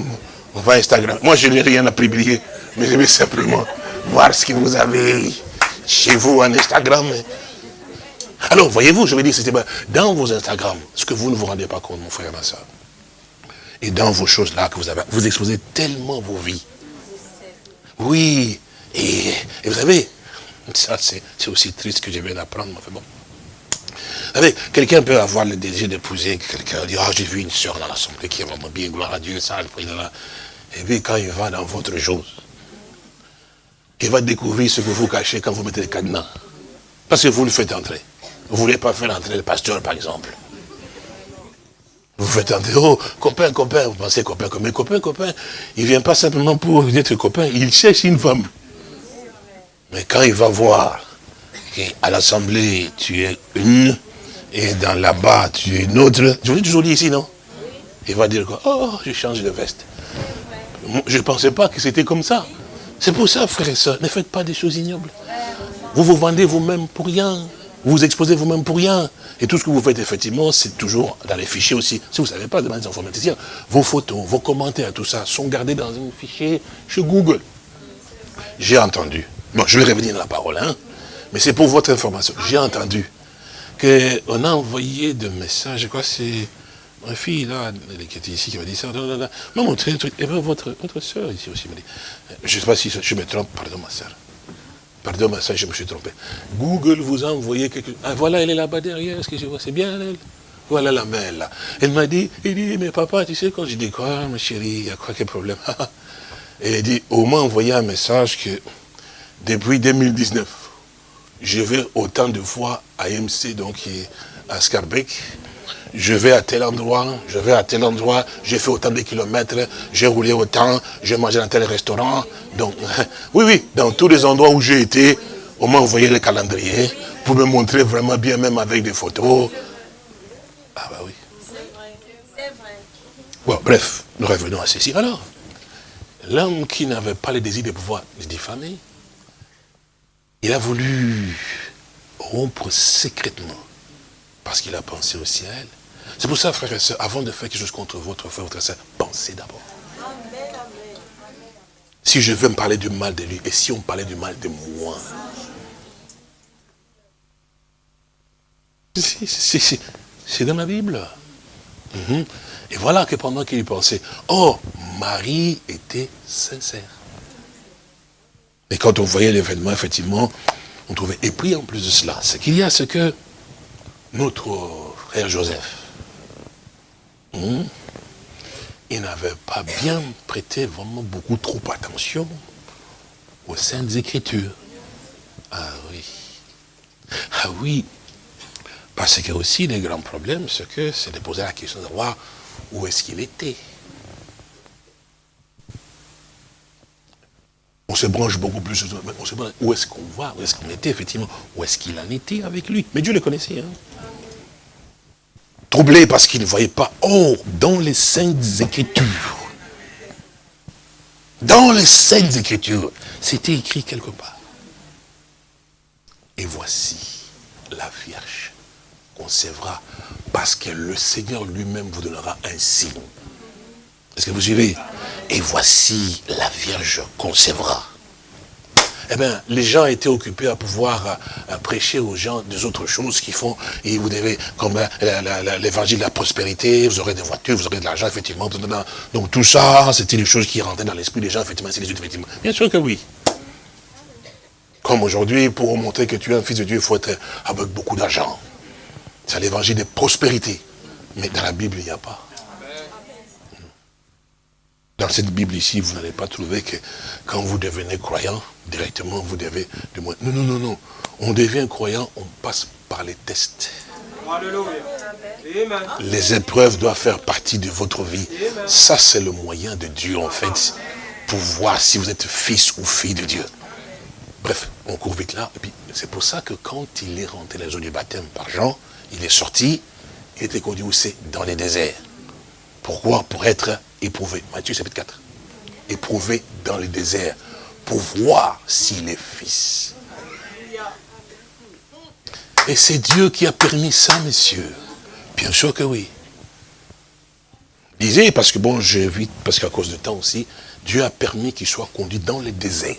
On va Instagram. Moi, je n'ai rien à publier, mais je vais simplement voir ce que vous avez chez vous en Instagram. Alors, voyez-vous, je vais dire, c'était dans vos Instagram, ce que vous ne vous rendez pas compte, mon frère ma et dans vos choses-là que vous avez, vous exposez tellement vos vies. Oui, et, vous savez, ça c'est aussi triste que je viens d'apprendre, mais bon. Vous savez, quelqu'un peut avoir le désir d'épouser quelqu'un, dire, ah, j'ai vu une soeur dans l'assemblée qui est vraiment bien, gloire à Dieu, ça, le président là. Et puis quand il va dans votre chose, il va découvrir ce que vous cachez quand vous mettez le cadenas. Parce que vous le faites entrer. Vous ne voulez pas faire entrer le pasteur, par exemple. Vous faites entrer, oh, copain, copain, vous pensez copain, copain, copain, copain. Il ne vient pas simplement pour être copain, il cherche une femme. Mais quand il va voir qu'à l'assemblée, tu es une, et dans là-bas, tu es une autre, je vous l'ai toujours dit ici, non? Il va dire quoi? Oh, je change de veste. Je ne pensais pas que c'était comme ça. C'est pour ça, frères et sœurs, ne faites pas des choses ignobles. Vous vous vendez vous-même pour rien. Vous vous exposez vous-même pour rien. Et tout ce que vous faites, effectivement, c'est toujours dans les fichiers aussi. Si vous ne savez pas, demandez aux informaticiens. Vos photos, vos commentaires, tout ça, sont gardés dans un fichier chez Google. J'ai entendu. Bon, je vais revenir dans la parole, hein. Mais c'est pour votre information. J'ai entendu qu'on a envoyé des messages, je crois c'est ma fille, là, qui était ici, qui m'a dit ça, m'a montré un truc. Et bien, votre, votre soeur ici aussi m'a dit. Je ne sais pas si je me trompe, pardon, ma soeur. Pardon, ça, je me suis trompé. Google vous a envoyé quelque chose. Ah, voilà, elle est là-bas derrière, est-ce que je vois C'est bien, elle Voilà la main, là. Elle m'a dit, il dit, mais papa, tu sais, quand je dis quoi, ma chérie, il y a quoi, quel problème? Elle dit, au moins envoyé un message que depuis 2019, je vais autant de fois à MC, donc à Scarbeck, je vais à tel endroit, je vais à tel endroit, j'ai fait autant de kilomètres, j'ai roulé autant, j'ai mangé dans tel restaurant. Donc, oui, oui, dans tous les endroits où j'ai été, on m'a envoyé le calendrier pour me montrer vraiment bien, même avec des photos. Ah bah oui. C'est vrai. Bon, bref, nous revenons à ceci. Alors, l'homme qui n'avait pas le désir de pouvoir diffamer, il a voulu rompre secrètement parce qu'il a pensé au ciel. C'est pour ça, frère et soeur, avant de faire quelque chose contre votre frère, votre soeur, pensez d'abord. Si je veux me parler du mal de lui, et si on parlait du mal de moi? C'est dans la Bible. Mhm. Et voilà que pendant qu'il pensait, oh, Marie était sincère. Et quand on voyait l'événement, effectivement, on trouvait. Et puis en plus de cela, ce qu'il y a, c'est que notre frère Joseph, hmm, il n'avait pas bien prêté vraiment beaucoup trop attention aux Saintes Écritures. Ah oui. Ah oui. Parce que aussi, le grand problème, c'est que c'est de poser la question de voir où est-ce qu'il était. On se branche beaucoup plus, on se branche, où est-ce qu'on va, où est-ce qu'on était, effectivement, où est-ce qu'il en était avec lui? Mais Dieu le connaissait. Hein. Troublé parce qu'il ne voyait pas. Or, dans les Saintes Écritures, dans les Saintes Écritures, c'était écrit quelque part. Et voici la Vierge concevra parce que le Seigneur lui-même vous donnera un signe. Est-ce que vous suivez? Et voici la Vierge concevra. Eh bien, les gens étaient occupés à pouvoir euh, prêcher aux gens des autres choses qu'ils font. Et vous devez, comme l'évangile de la prospérité, vous aurez des voitures, vous aurez de l'argent, effectivement. Donc tout ça, c'était les choses qui rentraient dans l'esprit des gens, effectivement, effectivement. Bien sûr que oui. Comme aujourd'hui, pour montrer que tu es un fils de Dieu, il faut être avec beaucoup d'argent. C'est l'évangile de prospérité. Mais dans la Bible, il n'y a pas. Dans cette Bible ici, vous n'allez pas trouver que quand vous devenez croyant, directement vous devez... Non, non, non, non. On devient croyant, on passe par les tests. Les épreuves doivent faire partie de votre vie. Ça, c'est le moyen de Dieu, en fait, pour voir si vous êtes fils ou fille de Dieu. Bref, on court vite là. Et puis, c'est pour ça que quand il est rentré dans la zone du baptême par Jean, il est sorti, il était conduit où? C'est Dans les déserts. Pourquoi? Pour être éprouvé. Matthieu chapitre 4. Éprouvé dans le désert pour voir s'il est fils. Et c'est Dieu qui a permis ça, messieurs. Bien sûr que oui. Lisez, parce que bon, j'évite, parce qu'à cause de temps aussi, Dieu a permis qu'il soit conduit dans le désert.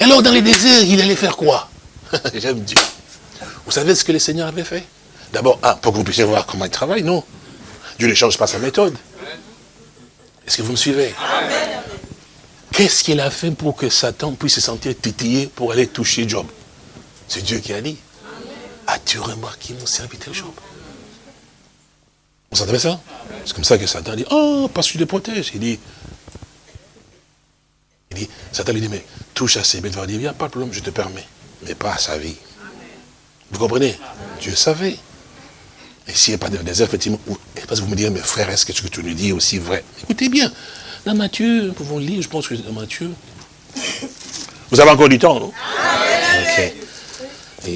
Et alors, dans les déserts, il allait faire quoi? J'aime Dieu. Vous savez ce que le Seigneur avait fait? D'abord, pour que vous puissiez voir comment il travaille, non? Dieu ne change pas sa méthode. Est-ce que vous me suivez? Qu'est-ce qu'il a fait pour que Satan puisse se sentir titillé pour aller toucher Job? C'est Dieu qui a dit. As-tu remarqué mon serviteur Job? Vous entendez ça? C'est comme ça que Satan dit, oh, parce que tu le protèges. Il dit, il dit, Satan lui dit, mais touche à ses bêtes, il n'y a pas de problème, je te permets, mais pas à sa vie. Vous comprenez? Dieu savait. Et s'il n'y a pas de désert, effectivement, parce que vous me direz, mais frère, est-ce que ce que tu nous dis est aussi vrai? Écoutez bien, dans Matthieu, nous pouvons lire, je pense que dans Matthieu. Vous avez encore du temps, non? Ok.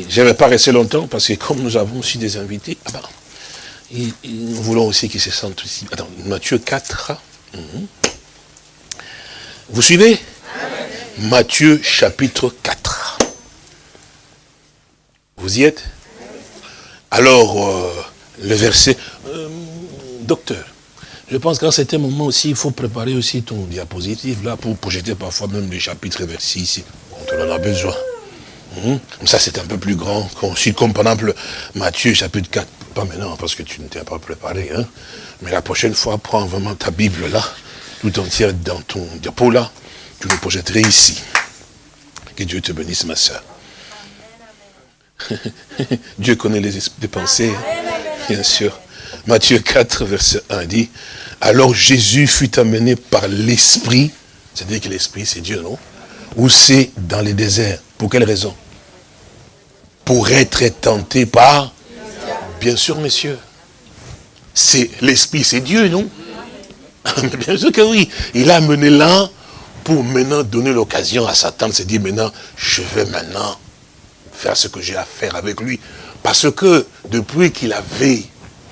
je ne vais pas rester longtemps, parce que comme nous avons aussi des invités, ah ben, nous voulons aussi qu'ils se sentent ici. Attends, Matthieu 4. Mhm. Vous suivez? Matthieu chapitre 4. Vous y êtes? Alors, euh, le verset... Euh, docteur, je pense qu'à certain moment aussi, il faut préparer aussi ton diapositive là pour projeter parfois même les chapitres versés ici. On en a besoin. Hum? Ça, c'est un peu plus grand. Comme par exemple Matthieu chapitre 4. Pas maintenant parce que tu ne t'es pas préparé. Hein? Mais la prochaine fois, prends vraiment ta Bible là, tout entière dans ton diapo là. Tu le projetterais ici. Que Dieu te bénisse, ma soeur. Dieu connaît les, pensées, bien sûr. Matthieu 4, verset 1 dit, alors Jésus fut amené par l'Esprit, c'est-à-dire que l'Esprit c'est Dieu, non Où c'est dans les déserts. Pour quelle raison? Pour être tenté par Bien sûr, messieurs. C'est l'Esprit, c'est Dieu, non? Bien sûr que oui. Il a amené là pour maintenant donner l'occasion à Satan de se dire maintenant, je vais maintenant faire ce que j'ai à faire avec lui. Parce que depuis qu'il avait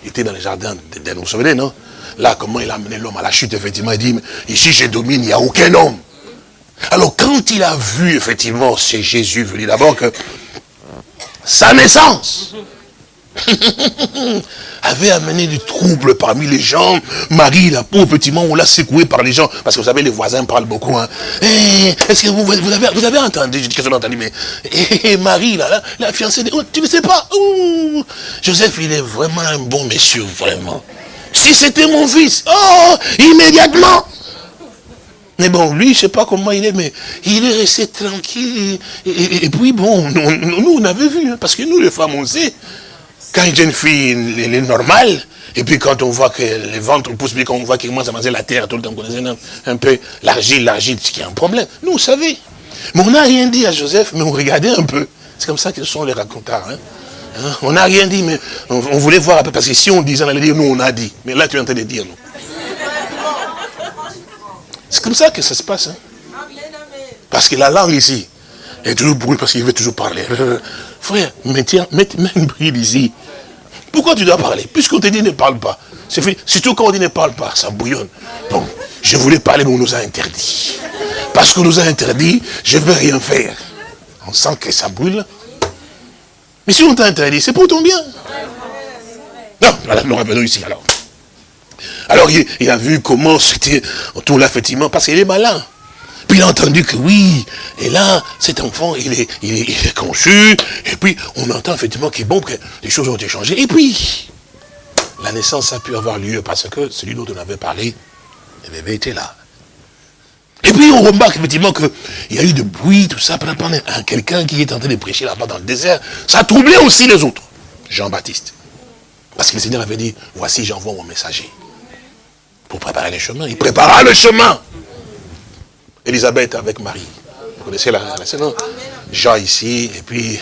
été dans le jardin d'Éden, vous vous souvenez, non Là, comment il a amené l'homme à la chute, effectivement, il dit, ici je domine, il n'y a aucun homme. Alors quand il a vu, effectivement, c'est Jésus venu d'abord que sa naissance, avait amené du trouble parmi les gens. Marie, la pauvre, effectivement, on l'a secoué par les gens. Parce que vous savez, les voisins parlent beaucoup. Hein. Eh, est-ce que vous, avez, vous avez entendu Je dis que entendu, mais eh, Marie, là, la fiancée, oh, tu ne sais pas Joseph, il est vraiment un bon monsieur, vraiment. Si c'était mon fils, oh, immédiatement. Mais bon, lui, je sais pas comment il est, mais il est resté tranquille. Et, puis bon, nous, on avait vu, hein, parce que nous, les femmes, on sait, quand une jeune fille, elle est normale, et puis quand on voit que les ventres poussent, puis quand on voit qu'il commence à manger la terre tout le temps, on connaît un, peu l'argile, l'argile, c'est qu'il y a un problème. Nous, on savait. Mais on n'a rien dit à Joseph, mais on regardait un peu. C'est comme ça que sont les racontards. Hein. Hein? On n'a rien dit, mais on, voulait voir un peu, parce que si on disait, on allait dire, nous, on a dit. Mais là, tu es en train de dire, non. C'est comme ça que ça se passe. Hein. Parce que la langue ici est toujours brûlée parce qu'il veut toujours parler. Frère, mets, mets, une bride ici. Pourquoi tu dois parler Puisqu'on te dit ne parle pas. C'est. Surtout quand on dit ne parle pas, ça bouillonne. Donc, je voulais parler, mais on nous a interdit. Parce qu'on nous a interdit, je ne vais rien faire. On sent que ça brûle. Mais si on t'a interdit, c'est pour ton bien. Non, nous revenons ici alors. Alors il, a vu comment c'était autour là, effectivement, parce qu'il est malin. Puis il a entendu que oui, et là, cet enfant, il est, il est, conçu, et puis on entend effectivement qu'il est bon, que les choses ont été changées. Et puis, la naissance a pu avoir lieu parce que celui dont on avait parlé, le bébé était là. Et puis on remarque effectivement qu'il y a eu de bruit, tout ça, pendant quelqu'un qui est en train de prêcher là-bas dans le désert. Ça a troublé aussi les autres. Jean-Baptiste. Parce que le Seigneur avait dit, voici j'envoie mon messager. Pour préparer le chemin. Il prépara le chemin. Elisabeth avec Marie. Vous connaissez la, scène, Jean ici, et puis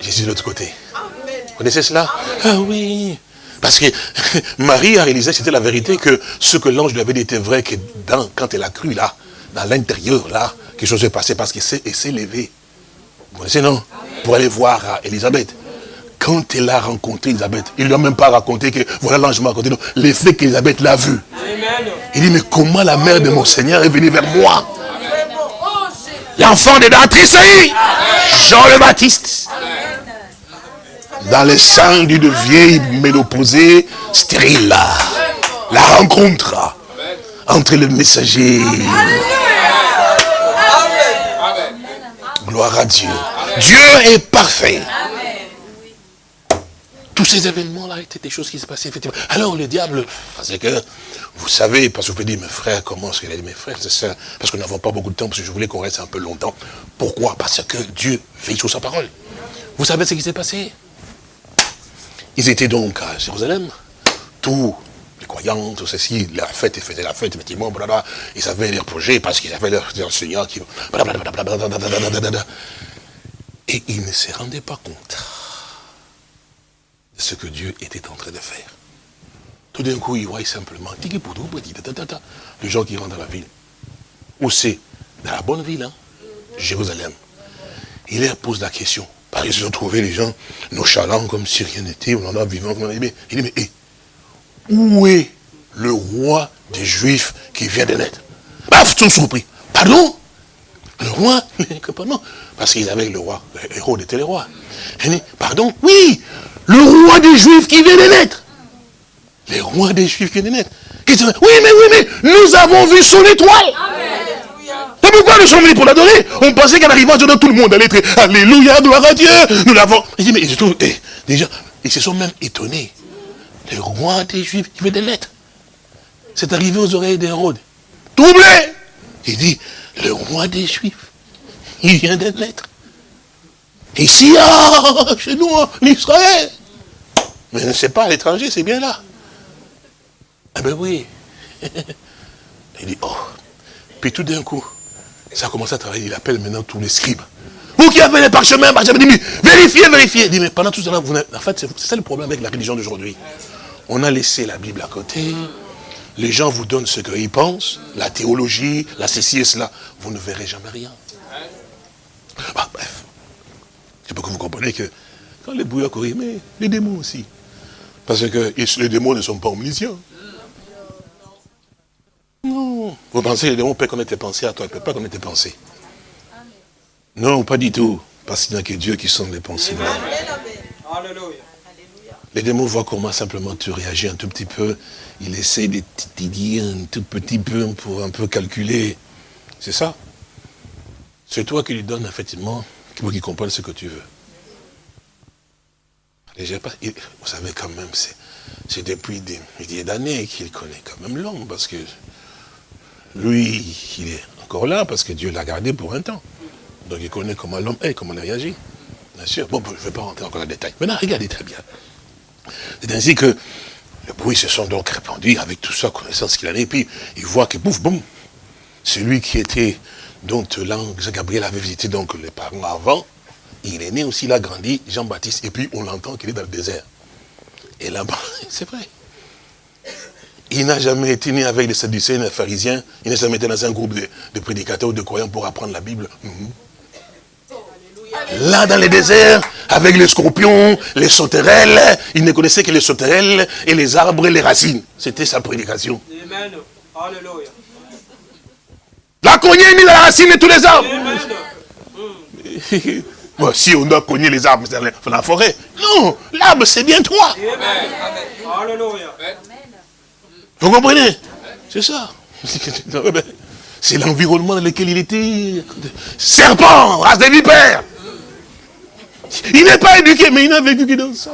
Jésus de l'autre côté. Vous connaissez cela? Ah oui. Parce que Marie a réalisé, c'était la vérité, que ce que l'ange lui avait dit était vrai, que dans, quand elle a cru là, dans l'intérieur là, quelque chose s'est passé parce qu'elle s'est levée. Vous connaissez, non? Pour aller voir Elisabeth. Quand elle a rencontré Elisabeth, il ne lui a même pas raconté que voilà l'ange m'a raconté, l'effet qu'Elisabeth l'a vu. Il dit, mais comment la mère de mon Seigneur est venue vers moi? L'enfant de Tressailly, Jean le Baptiste dans le sang d'une vieille ménopausée stérile. La rencontre entre le messager. Gloire à Dieu. Dieu est parfait. Tous ces événements-là étaient des choses qui se passaient effectivement. Alors le diable, parce que vous savez, parce que vous pouvez dire, mes frères, comment est-ce qu'il a dit, mes frères, c'est ça, parce que nous n'avons pas beaucoup de temps, parce que je voulais qu'on reste un peu longtemps. Pourquoi Parce que Dieu veille sur sa parole. Vous savez ce qui s'est passé ils étaient donc à Jérusalem. Tous les croyants, tout ceci, la fête, ils faisaient la fête, effectivement, blablabla. Ils avaient leurs projets parce qu'ils avaient leurs enseignants qui... Et ils ne se rendaient pas compte ce que Dieu était en train de faire. Tout d'un coup, ils voient simplement, les gens qui rentrent dans la ville. Où c'est Dans la bonne ville, hein Jérusalem. Il leur pose la question, ils ont trouvé les gens nonchalants comme si rien n'était, on en a vivant comme on a. Il dit, mais hé, où est le roi des Juifs qui vient de naître? Paf, ils sont surpris. Pardon? Le roi? Non, parce qu'ils avaient le roi, Hérode était le roi. Il dit, pardon? Oui, le roi des Juifs qui vient de naître. Le roi des Juifs qui vient de naître. Oui, mais oui, mais nous avons vu son étoile. C'est pourquoi nous sommes venus pour l'adorer. On pensait qu'en arrivant, tout le monde allait être Alléluia, gloire à Dieu. Nous l'avons. Il dit, mais je trouve, eh, déjà, ils se sont même étonnés. Le roi des Juifs qui veut des lettres. C'est arrivé aux oreilles d'Hérode. Troublé. Il dit, le roi des Juifs, il vient des lettres. Ici, ah, chez nous, en Israël. Mais ne sait pas, à l'étranger, c'est bien là. Ah ben oui. Il dit, oh. Puis tout d'un coup, ça a commencé à travailler. Il appelle maintenant tous les scribes. Vous qui avez les parchemins, parchemins, dit, vérifiez, vérifiez. Il dit, mais pendant tout ce temps, vous en fait, c'est ça le problème avec la religion d'aujourd'hui. On a laissé la Bible à côté. Les gens vous donnent ce qu'ils pensent, la théologie, la ceci et cela. Vous ne verrez jamais rien. Bah, bref. C'est pour que vous comprenez que quand les bouillards courent, mais les démons aussi. Parce que les démons ne sont pas omniscients. Non. Vous pensez que les démons peuvent connaître tes pensées à toi, ils ne peuvent pas connaître tes pensées. Non, pas du tout. Parce qu'il n'y a que Dieu qui sonne les pensées. Les démons voient comment simplement tu réagis un tout petit peu. Il essaie de t'aider un tout petit peu pour un peu calculer. C'est ça. C'est toi qui lui donnes effectivement pour qu'il comprenne ce que tu veux. vous savez quand même, c'est depuis des milliers d'années qu'il connaît quand même l'homme, parce que lui, il est encore là parce que Dieu l'a gardé pour un temps. Donc il connaît comment l'homme est, comment il réagit. Bien sûr. Bon, je ne vais pas rentrer encore dans les détails. Maintenant, regardez très bien. C'est ainsi que les bruits se sont donc répandus avec tout ça, connaissance qu'il en est. Et puis, il voit que, bouf, boum, celui qui était, dont l'ange Gabriel avait visité donc les parents avant, il est né aussi, il a grandi, Jean-Baptiste, et puis on l'entend qu'il est dans le désert. Et là-bas, c'est vrai. Il n'a jamais été né avec les Sadducéens, les pharisiens, il n'a jamais été dans un groupe de, prédicateurs ou de croyants pour apprendre la Bible. Mhm. Là, dans les déserts, avec les scorpions, les sauterelles, il ne connaissait que les sauterelles et les arbres et les racines. C'était sa prédication. Amen. Alléluia. La cognée dans la racine de tous les arbres. Bon, si on doit cogner les arbres dans la forêt. Non, l'arbre c'est bien toi. Amen. Alléluia. Vous comprenez? C'est ça. C'est l'environnement dans lequel il était. Serpent, race de vipères. Il n'est pas éduqué, mais il n'a vécu dans ça.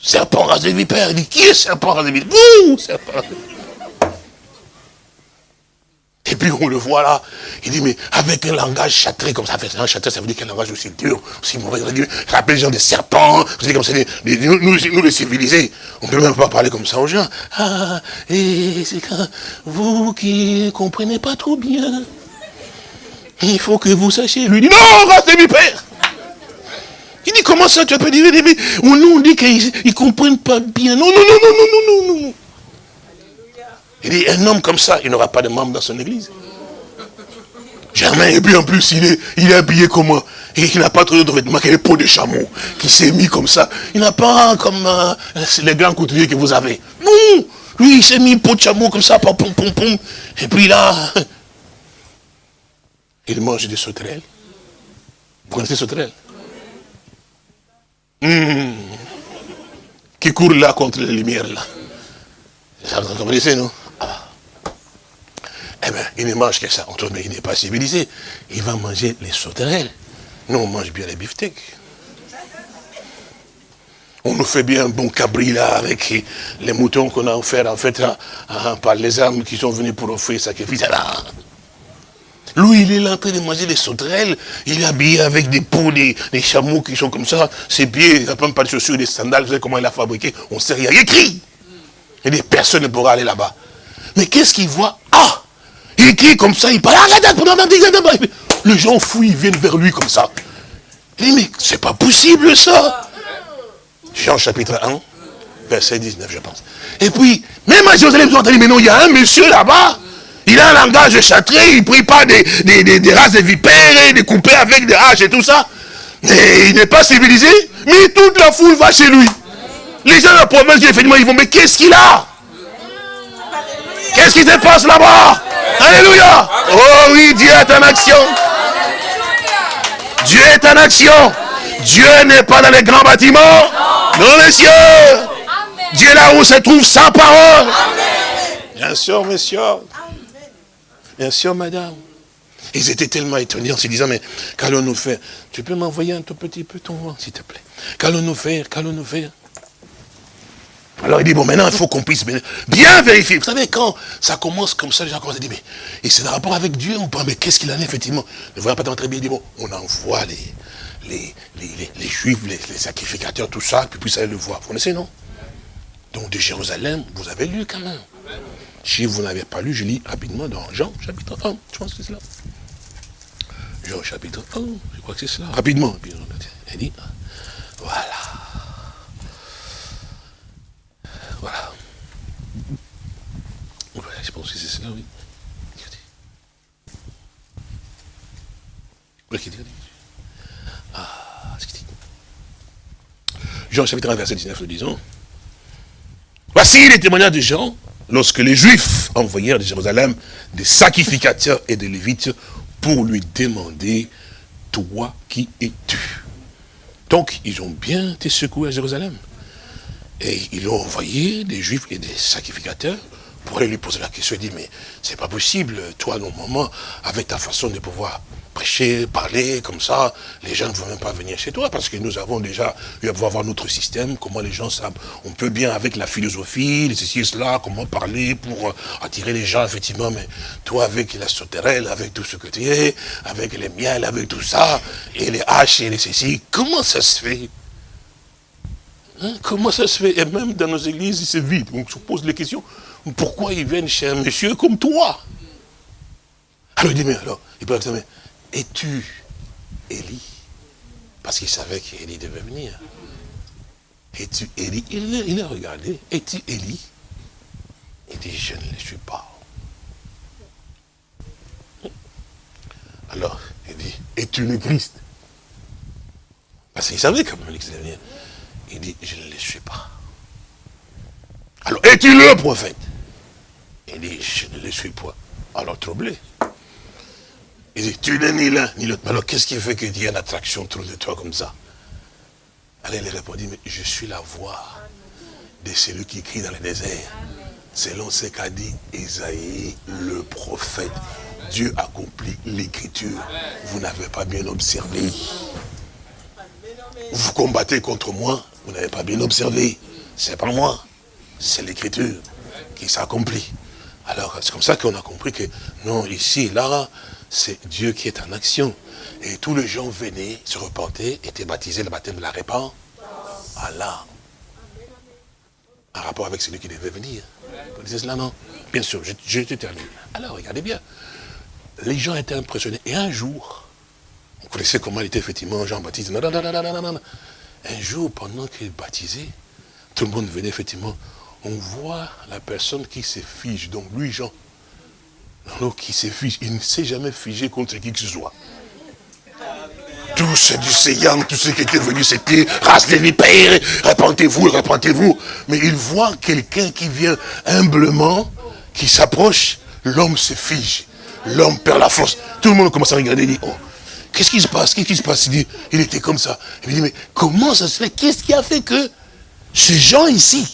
Serpent, race de vipères. Il dit, qui est serpent, race de vipères? Vous, serpent. Et puis on le voit là, il dit, mais avec un langage châtré comme ça, un châtré, ça veut dire qu'un langage aussi dur, aussi mauvais. Ça rappelle les gens des serpents, vous comme ça, nous, les civilisés, on ne peut même pas parler comme ça aux gens. Ah, et c'est quand vous qui ne comprenez pas trop bien, il faut que vous sachiez. Lui dit, non, restez mes pères. Il dit, comment ça tu peux dire, mais nous on dit qu'ils ne comprennent pas bien. Non, non, non, non, non, non, non, non. Il dit, un homme comme ça, il n'aura pas de membre dans son église. Jamais. Et puis en plus, il est, il est habillé comment Et il n'a pas trop de vêtements, qu'il a peau de chameau, qui s'est mis comme ça. Il n'a pas comme euh, les grands couturiers que vous avez. Non Lui, il s'est mis peau de chameau comme ça, pom, pom, pom. Et puis là, il mange des sauterelles. Vous connaissez les sauterelles? Hmm. Qui court là contre les lumières là? Vous comprenez, non? Eh bien, il ne mange que ça. Mais il n'est pas civilisé. Il va manger les sauterelles. Nous, on mange bien les beefsteaks. On nous fait bien un bon cabri là avec les moutons qu'on a offert en fait par les âmes qui sont venus pour offrir sacrifice. Là. Lui, il est en train de manger des sauterelles. Il est habillé avec des peaux, des, chameaux qui sont comme ça. Ses pieds, il n'a pas de chaussures, des sandales. Vous savez comment il a fabriqué? On ne sait rien. Il crie. Et des personnes ne pourra aller là-bas. Mais qu'est-ce qu'il voit? Ah il crie comme ça, il parle, les gens fouillent, ils viennent vers lui comme ça. Il dit, mais c'est pas possible ça. Jean chapitre 1, verset 19, je pense. Et puis, même à Jérusalem, ils ont entendu, mais non, il y a un monsieur là-bas, il a un langage châtré, il ne prie pas des, des, races de vipères, et des coupés avec des haches et tout ça. Mais il n'est pas civilisé, mais toute la foule va chez lui. Les gens de la province, effectivement, ils vont, mais qu'est-ce qu'il a? Qu'est-ce qui se passe là-bas? Alléluia. Oh oui, Dieu est en action. Dieu est en action. Dieu n'est pas dans les grands bâtiments. Non, messieurs. Dieu est là où se trouve sa parole. Bien sûr, monsieur. Bien sûr, madame. Ils étaient tellement étonnés en se disant, mais qu'allons-nous faire? Tu peux m'envoyer un tout petit peu ton vent, s'il te plaît. Qu'allons-nous faire? Qu'allons-nous faire? Alors il dit, bon, maintenant, il faut qu'on puisse bien vérifier. Vous savez, quand ça commence comme ça, les gens commencent à dire, mais et c'est un rapport avec Dieu ou pas? Mais qu'est-ce qu'il en est, effectivement? Ne voyons pas très bien. Il dit, bon, on envoie les, les, les, juifs, les, sacrificateurs, tout ça, puis puissent aller le voir. Vous connaissez, non? Donc de Jérusalem, vous avez lu quand même. Si vous n'avez pas lu, je lis rapidement dans Jean, chapitre 1. Je pense que c'est cela. Jean, chapitre 1, je crois que c'est cela. Rapidement. Il dit, voilà. Voilà. je pense que c'est cela, oui. Ah. Jean chapitre 1, verset 19, nous disons. Voici les témoignages de Jean, lorsque les Juifs envoyèrent de Jérusalem des sacrificateurs et des Lévites pour lui demander, toi qui es-tu Donc, ils ont bien été secoués à Jérusalem. Et ils ont envoyé des juifs et des sacrificateurs pour aller lui poser la question. Il dit, mais c'est pas possible, toi, normalement, avec ta façon de pouvoir prêcher, parler comme ça, les gens ne vont même pas venir chez toi parce que nous avons déjà eu à avoir notre système, comment les gens savent. On peut bien avec la philosophie, ceci et cela, comment parler pour attirer les gens, effectivement, mais toi avec la sauterelle, avec tout ce que tu es, avec les miels, avec tout ça, et les haches et les ceci, comment ça se fait? Hein? Comment ça se fait? Et même dans nos églises, c'est vide. Donc, on se pose les questions. Pourquoi ils viennent chez un monsieur comme toi? Alors il dit, mais alors, il peut dire, es-tu Élie? Parce qu'il savait qu'Élie devait venir. Es-tu Élie? Il, a regardé. Es-tu Élie? Il dit, je ne le suis pas. Alors, il dit, es-tu le Christ? Parce qu'il savait quand même qu'il devait venir. Il dit, je ne le suis pas. Alors, es-tu le prophète? Il dit, je ne le suis pas. Alors, troublé. Il dit, tu n'es ni l'un ni l'autre. Alors qu'est-ce qui fait qu'il y a une attraction autour de toi comme ça? Alors il répondit, mais je suis la voix de celui qui crie dans le désert. Selon ce qu'a dit Isaïe, le prophète. Dieu accomplit l'écriture. Vous n'avez pas bien observé. Vous combattez contre moi, vous n'avez pas bien observé. C'est pas moi, c'est l'écriture qui s'accomplit. Alors, c'est comme ça qu'on a compris que, non, ici, là, c'est Dieu qui est en action. Et tous les gens venaient, se repentaient, étaient baptisés, le baptême de la répand. Allah. En rapport avec celui qui devait venir. Vous disiez cela, non? Bien sûr, je, je terminé. Alors, regardez bien. Les gens étaient impressionnés. Et un jour, vous connaissez comment il était effectivement Jean-Baptiste. Un jour, pendant qu'il baptisait, tout le monde venait effectivement. On voit la personne qui se fige. Donc lui, Jean, alors qui se fige, il ne s'est jamais figé contre qui que ce soit. Tout ce du Seyang, tout ce qui était venu, c'était race de vipères, répentez-vous, répentez-vous. Mais il voit quelqu'un qui vient humblement, qui s'approche, l'homme se fige. L'homme perd la force. Tout le monde commence à regarder et dit, oh, qu'est-ce qui se passe? Qu'est-ce qui se passe? Il était comme ça. Il dit, mais comment ça se fait? Qu'est-ce qui a fait que ces gens ici,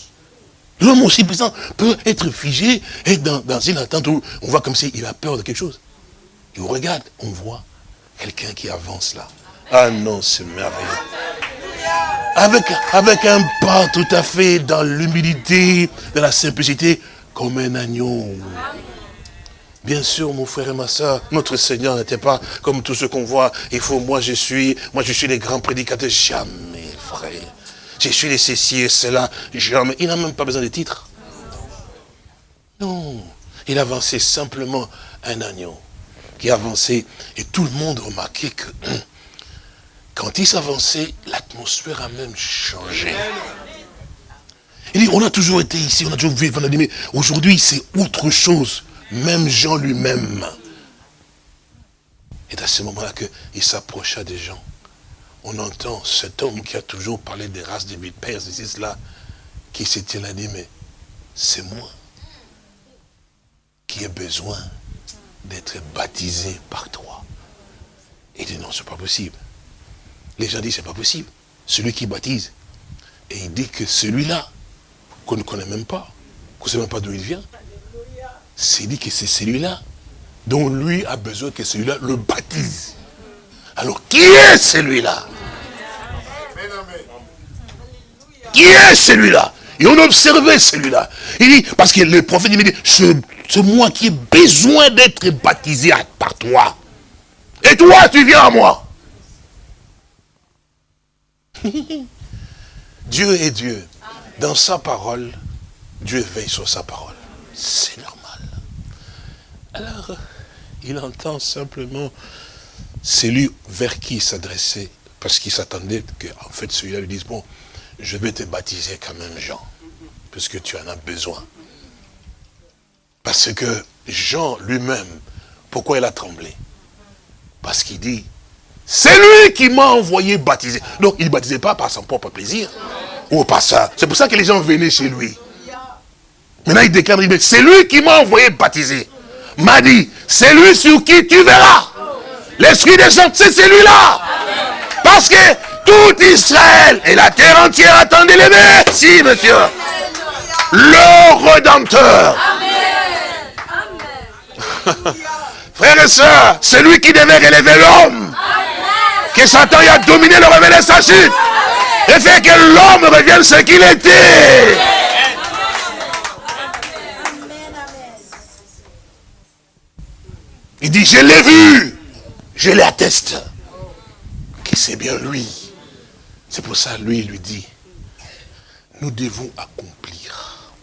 L'homme aussi puissant peut être figé, être dans, une attente où on voit comme s'il a peur de quelque chose? Et on regarde, on voit quelqu'un qui avance là. Ah non, c'est merveilleux. Avec, avec un pas tout à fait dans l'humilité, dans la simplicité, comme un agneau. Bien sûr, mon frère et ma soeur, notre Seigneur n'était pas comme tout ce qu'on voit. Il faut, moi je suis, moi je suis les grands prédicateurs. Jamais, frère. Je suis les ceci et cela. Jamais. Il n'a même pas besoin de titres. Non. Il avançait simplement un agneau qui avançait. Et tout le monde remarquait que hum, quand il s'avançait, l'atmosphère a même changé. Il dit, on a toujours été ici, on a toujours vu, mais aujourd'hui c'est autre chose. Même Jean lui-même. Et à ce moment-là qu'il s'approcha des gens on entend cet homme qui a toujours parlé des races des pères, ceci, cela, qui s'était là dit, mais c'est moi qui ai besoin d'être baptisé par toi. Il dit, non, c'est pas possible. Les gens disent, c'est pas possible. Celui qui baptise. Et il dit que celui-là, qu'on ne connaît même pas, qu'on ne sait même pas d'où il vient, c'est dit que c'est celui-là dont lui a besoin que celui-là le baptise. Alors, qui est celui-là? Qui est celui-là? Et on observait celui-là. Il dit, parce que le prophète il me dit, c'est moi qui ai besoin d'être baptisé par toi. Et toi, tu viens à moi. Dieu est Dieu. Dans sa parole, Dieu veille sur sa parole. C'est normal. Alors, il entend simplement celui vers qui il s'adressait, parce qu'il s'attendait qu'en fait celui-là lui dise, bon, je vais te baptiser quand même Jean, puisque tu en as besoin. Parce que Jean lui-même, pourquoi il a tremblé? Parce qu'il dit, c'est lui qui m'a envoyé baptiser. Donc il ne baptisait pas par son propre plaisir, ou par ça. C'est pour ça que les gens venaient chez lui. Maintenant il déclare, c'est lui qui m'a envoyé baptiser. M'a dit, c'est lui sur qui tu verras. L'Esprit des gens, c'est celui-là. Parce que tout Israël et la terre entière attendait les merci, monsieur. Le Rédempteur. Frères et sœurs, c'est lui qui devait relever l'homme. Que Satan y a dominé le révéler sa chute. Et fait que l'homme revienne ce qu'il était. Il dit, je l'ai vu, je l'atteste, que c'est bien lui? C'est pour ça, lui, il lui dit, nous devons accomplir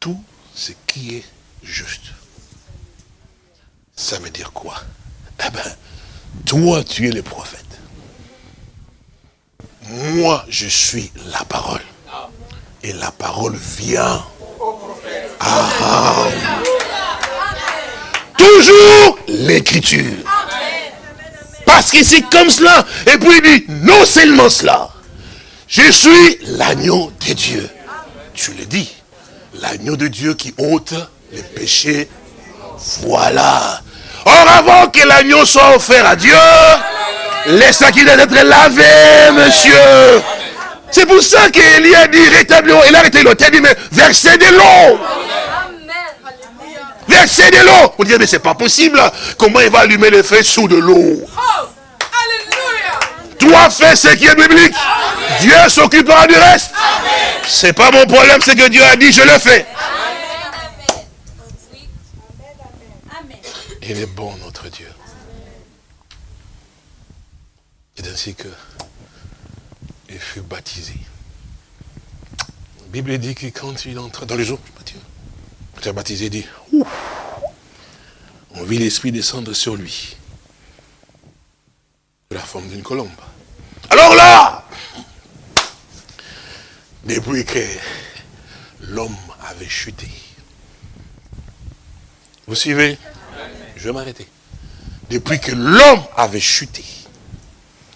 tout ce qui est juste. Ça veut dire quoi? Eh bien, toi, tu es le prophète. Moi, je suis la parole. Et la parole vient. Ah, Toujours l'écriture. Parce que c'est comme cela. Et puis il dit, non seulement cela. Je suis l'agneau de Dieu. Tu le dis. L'agneau de Dieu qui ôte les péchés. Voilà. Or, avant que l'agneau soit offert à Dieu, laisse qu'il doit être lavé, monsieur. C'est pour ça qu'Élie a dit, rétablis Il a arrêté l'autel, dit, mais versez de l'eau. Versez de l'eau. Vous dites, mais c'est pas possible. Comment il va allumer le feu sous de l'eau? Toi, fais ce qui est biblique? Dieu s'occupera du reste. C'est pas mon problème, c'est que Dieu a dit, je le fais. Il est bon, notre Dieu. C'est ainsi que il fut baptisé. La Bible dit que quand il entra dans les quand baptisé, dit, on vit l'Esprit descendre sur lui. De la forme d'une colombe. Alors là, depuis que l'homme avait chuté, vous suivez? Je vais m'arrêter. Depuis que l'homme avait chuté,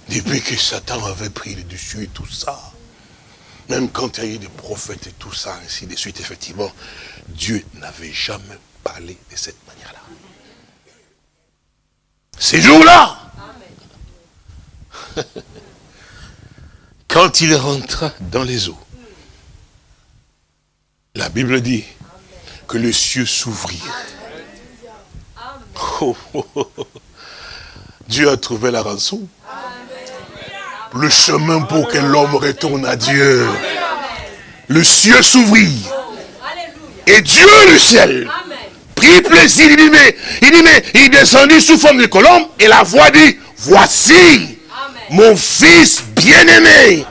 depuis que Satan avait pris le dessus et tout ça, même quand il y a eu des prophètes et tout ça, ainsi de suite, effectivement, Dieu n'avait jamais parlé de cette manière-là. Ces jours-là, quand il rentra dans les eaux, la Bible dit que les cieux s'ouvrirent. Oh, oh, oh, Dieu a trouvé la rançon. Le chemin pour que l'homme retourne à Dieu. Le ciel s'ouvrit. Et Dieu, le ciel, prit plaisir. Il dit, mais, il dit, mais, il descendit sous forme de colombe. Et la voix dit, voici mon fils bien-aimé,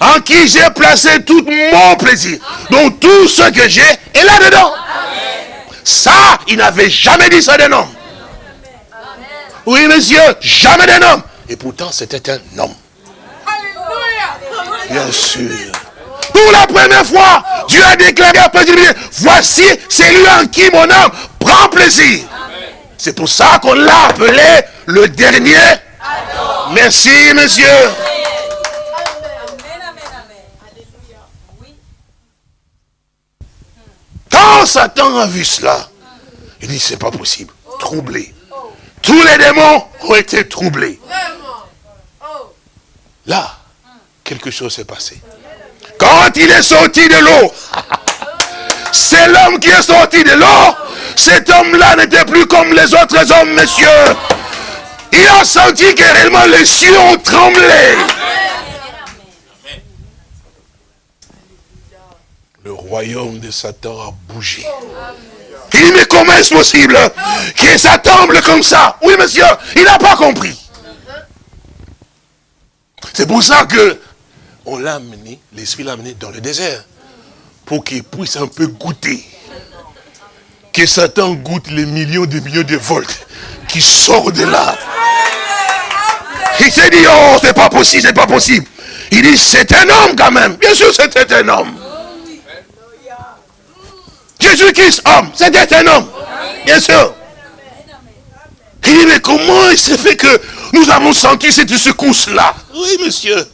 en qui j'ai placé tout mon plaisir. Donc tout ce que j'ai est là-dedans. Ça, il n'avait jamais dit ça d'un homme. Oui, monsieur, jamais d'un homme. Et pourtant, c'était un homme. Bien sûr. Pour la première fois, Dieu a déclaré à voici, c'est lui en qui mon âme prend plaisir. C'est pour ça qu'on l'a appelé le dernier. Merci, monsieur. Quand Satan a vu cela, il dit, c'est pas possible. Troublé. Tous les démons ont été troublés. Là, quelque chose s'est passé. Quand il est sorti de l'eau, c'est l'homme qui est sorti de l'eau. Cet homme-là n'était plus comme les autres hommes, messieurs. Il a senti que réellement les cieux ont tremblé. Le royaume de Satan a bougé. Il dit, mais comment est-ce possible que ça tremble comme ça? Oui, monsieur, il n'a pas compris. C'est pour ça que on l'a amené, l'Esprit l'a amené dans le désert, pour qu'il puisse un peu goûter. Que Satan goûte les millions de millions de volts qui sortent de là. Il s'est dit, oh, c'est pas possible, c'est pas possible. Il dit, c'est un homme quand même. Bien sûr, c'était un homme. Jésus-Christ, homme, c'était un homme. Bien sûr. Il dit, mais comment il s'est fait que nous avons senti cette secousse-là? Oui, monsieur.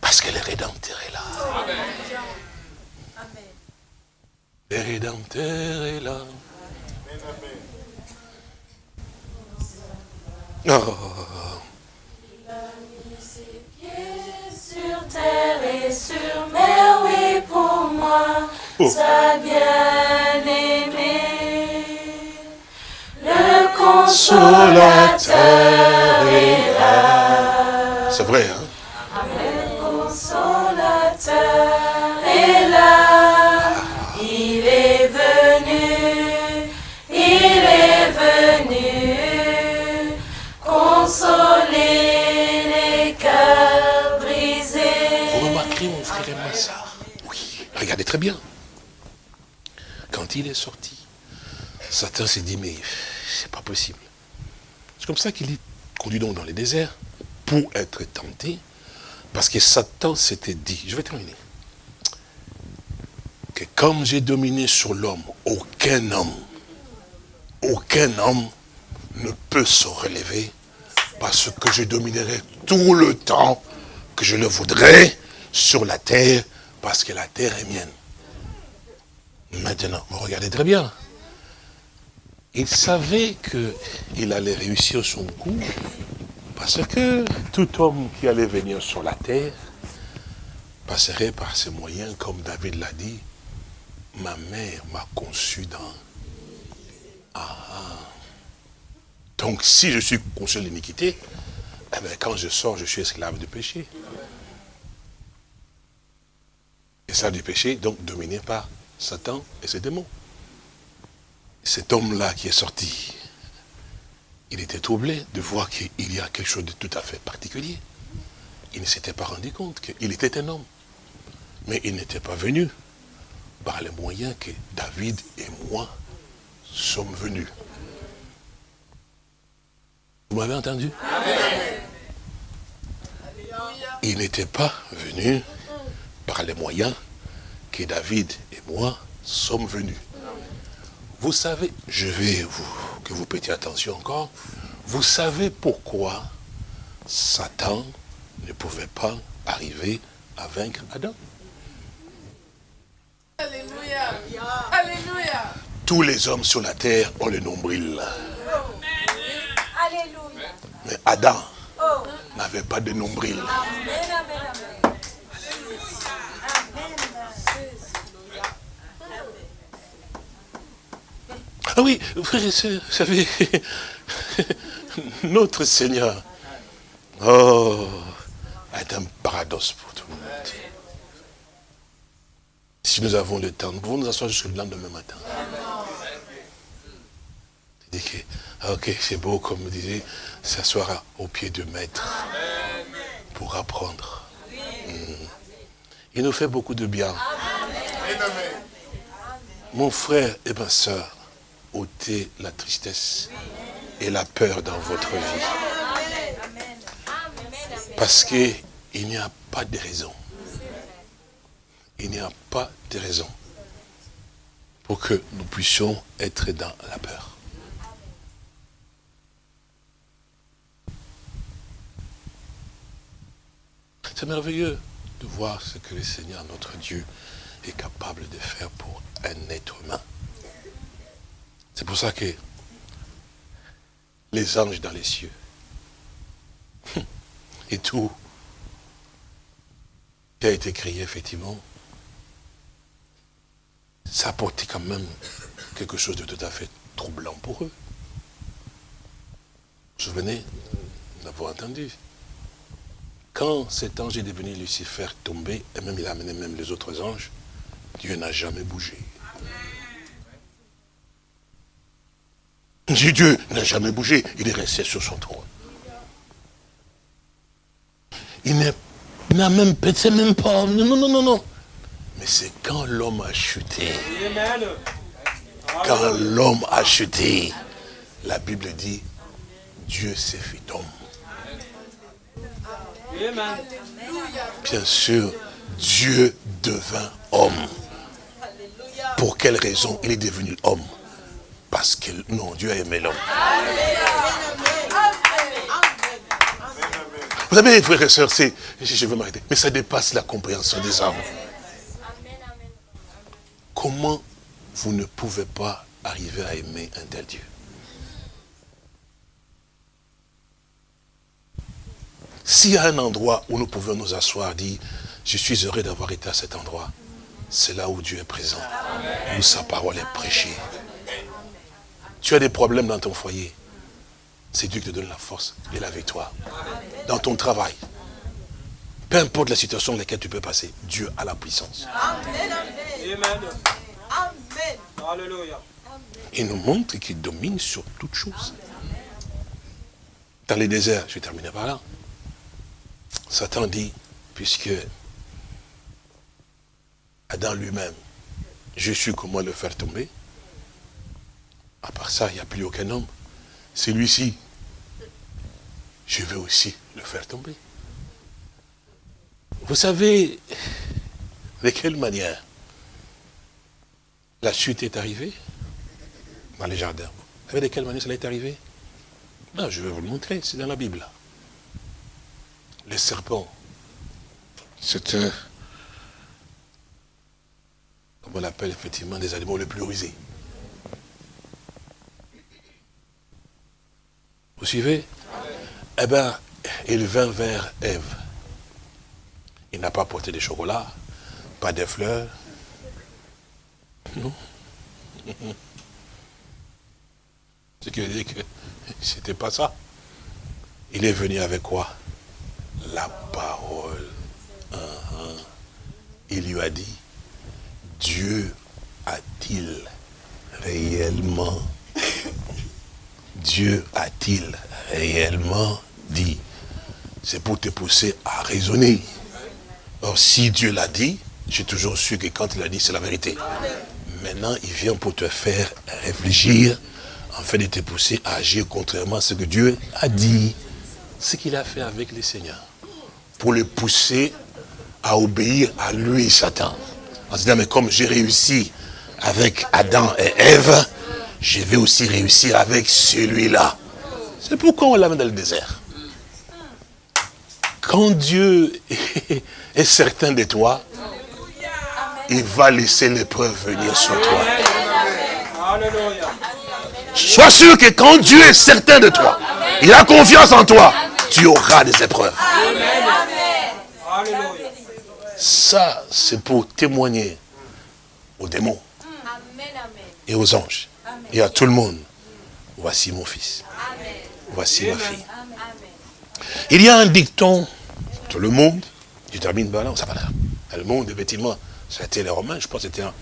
Parce que le Rédempteur est là. Le Rédempteur est là. Oh. Il a mis ses pieds sur terre et sur mer, oui, pour moi, oh. sa bien-aimée. Le consolateur est là. Très bien. Quand il est sorti, Satan s'est dit, mais c'est pas possible. C'est comme ça qu'il est conduit donc dans les déserts pour être tenté, parce que Satan s'était dit, je vais terminer, que comme j'ai dominé sur l'homme, aucun homme, aucun homme ne peut se relever parce que je dominerai tout le temps que je le voudrais sur la terre parce que la terre est mienne. Maintenant, vous regardez très bien. Il savait qu'il allait réussir son coup parce que tout homme qui allait venir sur la terre passerait par ces moyens, comme David l'a dit, ma mère m'a conçu dans... Ah. Donc si je suis conçu l'iniquité, eh bien, quand je sors, je suis esclave du péché. Esclave du péché, donc dominé par Satan et ses démons. Cet homme-là qui est sorti, il était troublé de voir qu'il y a quelque chose de tout à fait particulier. Il ne s'était pas rendu compte qu'il était un homme. Mais il n'était pas venu par les moyens que David et moi sommes venus. Vous m'avez entendu? Il n'était pas venu par les moyens que David et moi sommes venus. Vous savez, je vais vous, que vous prêtiez attention encore, vous savez pourquoi Satan ne pouvait pas arriver à vaincre Adam Alléluia. Alléluia. Tous les hommes sur la terre ont le nombril. Alléluia. Mais Adam Oh. n'avait pas de nombril. Amen, amen, amen. Ah oui, frères et sœurs, vous savez, notre Seigneur, oh, est un paradoxe pour tout le monde. Si nous avons le temps, nous pouvons nous asseoir jusqu'au lendemain matin. Il dit que, ah, ok, c'est beau, comme me disait, s'asseoir au pied du maître pour apprendre. Hmm. Il nous fait beaucoup de bien. Mon frère et ma soeur, ôtez la tristesse et la peur dans votre vie. Parce qu'il n'y a pas de raison. Il n'y a pas de raison pour que nous puissions être dans la peur. C'est merveilleux de voir ce que le Seigneur, notre Dieu, est capable de faire pour un être humain. C'est pour ça que les anges dans les cieux et tout qui a été créé, effectivement, ça apportait quand même quelque chose de tout à fait troublant pour eux. Vous vous souvenez d'avoir entendu? Quand cet ange est devenu Lucifer tombé, et même il a amené même les autres anges, Dieu n'a jamais bougé. Dieu n'a jamais bougé, il est resté sur son trône. Il n'a même peut-être même pas. Non, non, non, non, non. Mais c'est quand l'homme a chuté. Quand l'homme a chuté, la Bible dit, Dieu s'est fait homme. Bien sûr, Dieu devint homme. Pour quelle raison il est devenu homme? Parce que non, Dieu a aimé l'homme. Vous savez, frères et sœurs, c'est, je vais m'arrêter, mais ça dépasse la compréhension des hommes. Comment vous ne pouvez pas arriver à aimer un tel Dieu? S'il y a un endroit où nous pouvons nous asseoir, dire, je suis heureux d'avoir été à cet endroit, c'est là où Dieu est présent, où sa parole est prêchée. Tu as des problèmes dans ton foyer. c'est Dieu qui te donne la force et la victoire. Dans ton travail, peu importe la situation dans laquelle tu peux passer, Dieu a la puissance. Amen. Amen. Amen. Alléluia. Il nous montre qu'il domine sur toutes choses. Dans les déserts, je vais terminer par là. Satan dit, puisque Adam lui-même, je suis comment le faire tomber. À part ça, il n'y a plus aucun homme. Celui-ci, je vais aussi le faire tomber. Vous savez de quelle manière la chute est arrivée dans les jardins? Vous savez de quelle manière cela est arrivé? Non, je vais vous le montrer, c'est dans la Bible. Les serpents, c'était, comme on l'appelle effectivement, des animaux les plus rusés. Vous suivez? Eh bien, il vint vers Ève. Il n'a pas porté de chocolat, pas de fleurs. Non. Ce qui veut dire que c'était pas ça. Il est venu avec quoi? La parole. Uh-huh. Il lui a dit, Dieu a-t-il réellement, Dieu a-t-il réellement dit? C'est pour te pousser à raisonner. Or, si Dieu l'a dit, j'ai toujours su que quand il a dit, c'est la vérité. Maintenant, il vient pour te faire réfléchir, afin de te pousser à agir contrairement à ce que Dieu a dit. Ce qu'il a fait avec les seigneurs. Pour le pousser à obéir à lui, Satan. En se disant, mais comme j'ai réussi avec Adam et Ève, je vais aussi réussir avec celui-là. C'est pourquoi on l'amène dans le désert. Quand Dieu est certain de toi, il va laisser l'épreuve venir sur toi. Sois sûr que quand Dieu est certain de toi, il a confiance en toi, tu auras des épreuves. Ça, c'est pour témoigner aux démons et aux anges et à tout le monde. Voici mon fils. Voici ma fille. Il y a un dicton dans le monde, je termine par là, ça va là. Le monde, effectivement, c'était les Romains, je pense que c'était un,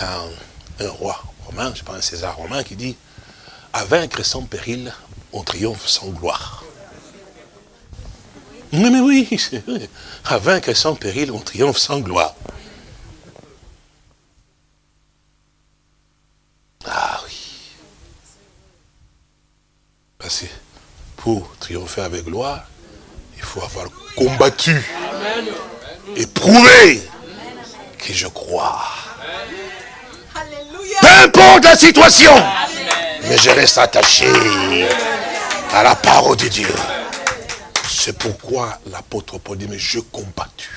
un- un roi romain, je pense un César romain qui dit à vaincre sans péril, on triomphe sans gloire. Mais, mais oui, vrai. à vaincre sans péril, on triomphe sans gloire. Ah oui. Parce que pour triompher avec gloire, il faut avoir combattu et prouvé que je crois. Peu importe la situation, mais je reste attaché à la parole de Dieu. C'est pourquoi l'apôtre Paul dit, mais je combattu.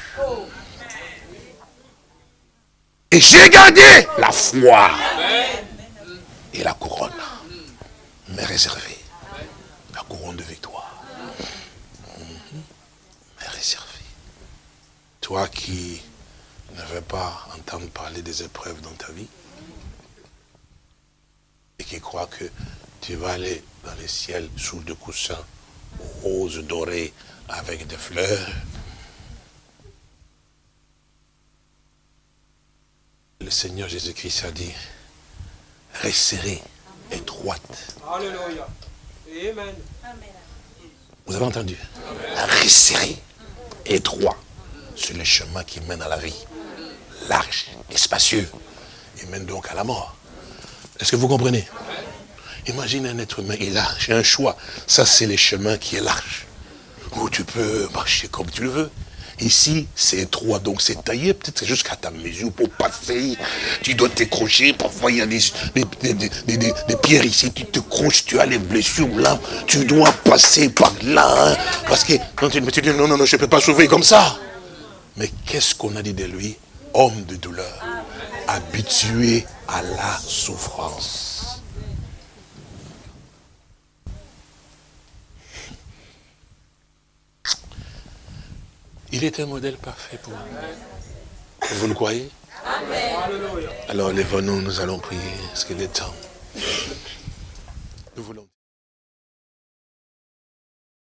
Et j'ai gardé la foi et la couronne m'est réservée. Couronne de victoire Mhm. m'est réservée. Toi qui ne veux pas entendre parler des épreuves dans ta vie, et qui croit que tu vas aller dans les ciels sous de coussins roses dorés avec des fleurs. Le Seigneur Jésus-Christ a dit, resserrez étroite. Alléluia. Vous avez entendu? Resserrez étroit sur le chemin qui mène à la vie. Large et spacieux. Il mène donc à la mort. Est-ce que vous comprenez? Imagine un être humain, il a un choix. Ça, c'est le chemin qui est large. Où tu peux marcher comme tu le veux. Ici, c'est étroit, donc c'est taillé peut-être jusqu'à ta mesure pour passer. Tu dois t'écrocher. Parfois, il y a des, des, des- des- pierres ici. Tu te croches, tu as les blessures là. Tu dois passer par là. hein. Parce que quand tu, tu dis non, non, non, je ne peux pas sauver comme ça. Mais qu'est-ce qu'on a dit de lui? Homme de douleur, habitué à la souffrance. Il est un modèle parfait pour nous. Vous le croyez? Alors lève-nous, nous allons prier, parce qu'il est temps. Nous voulons.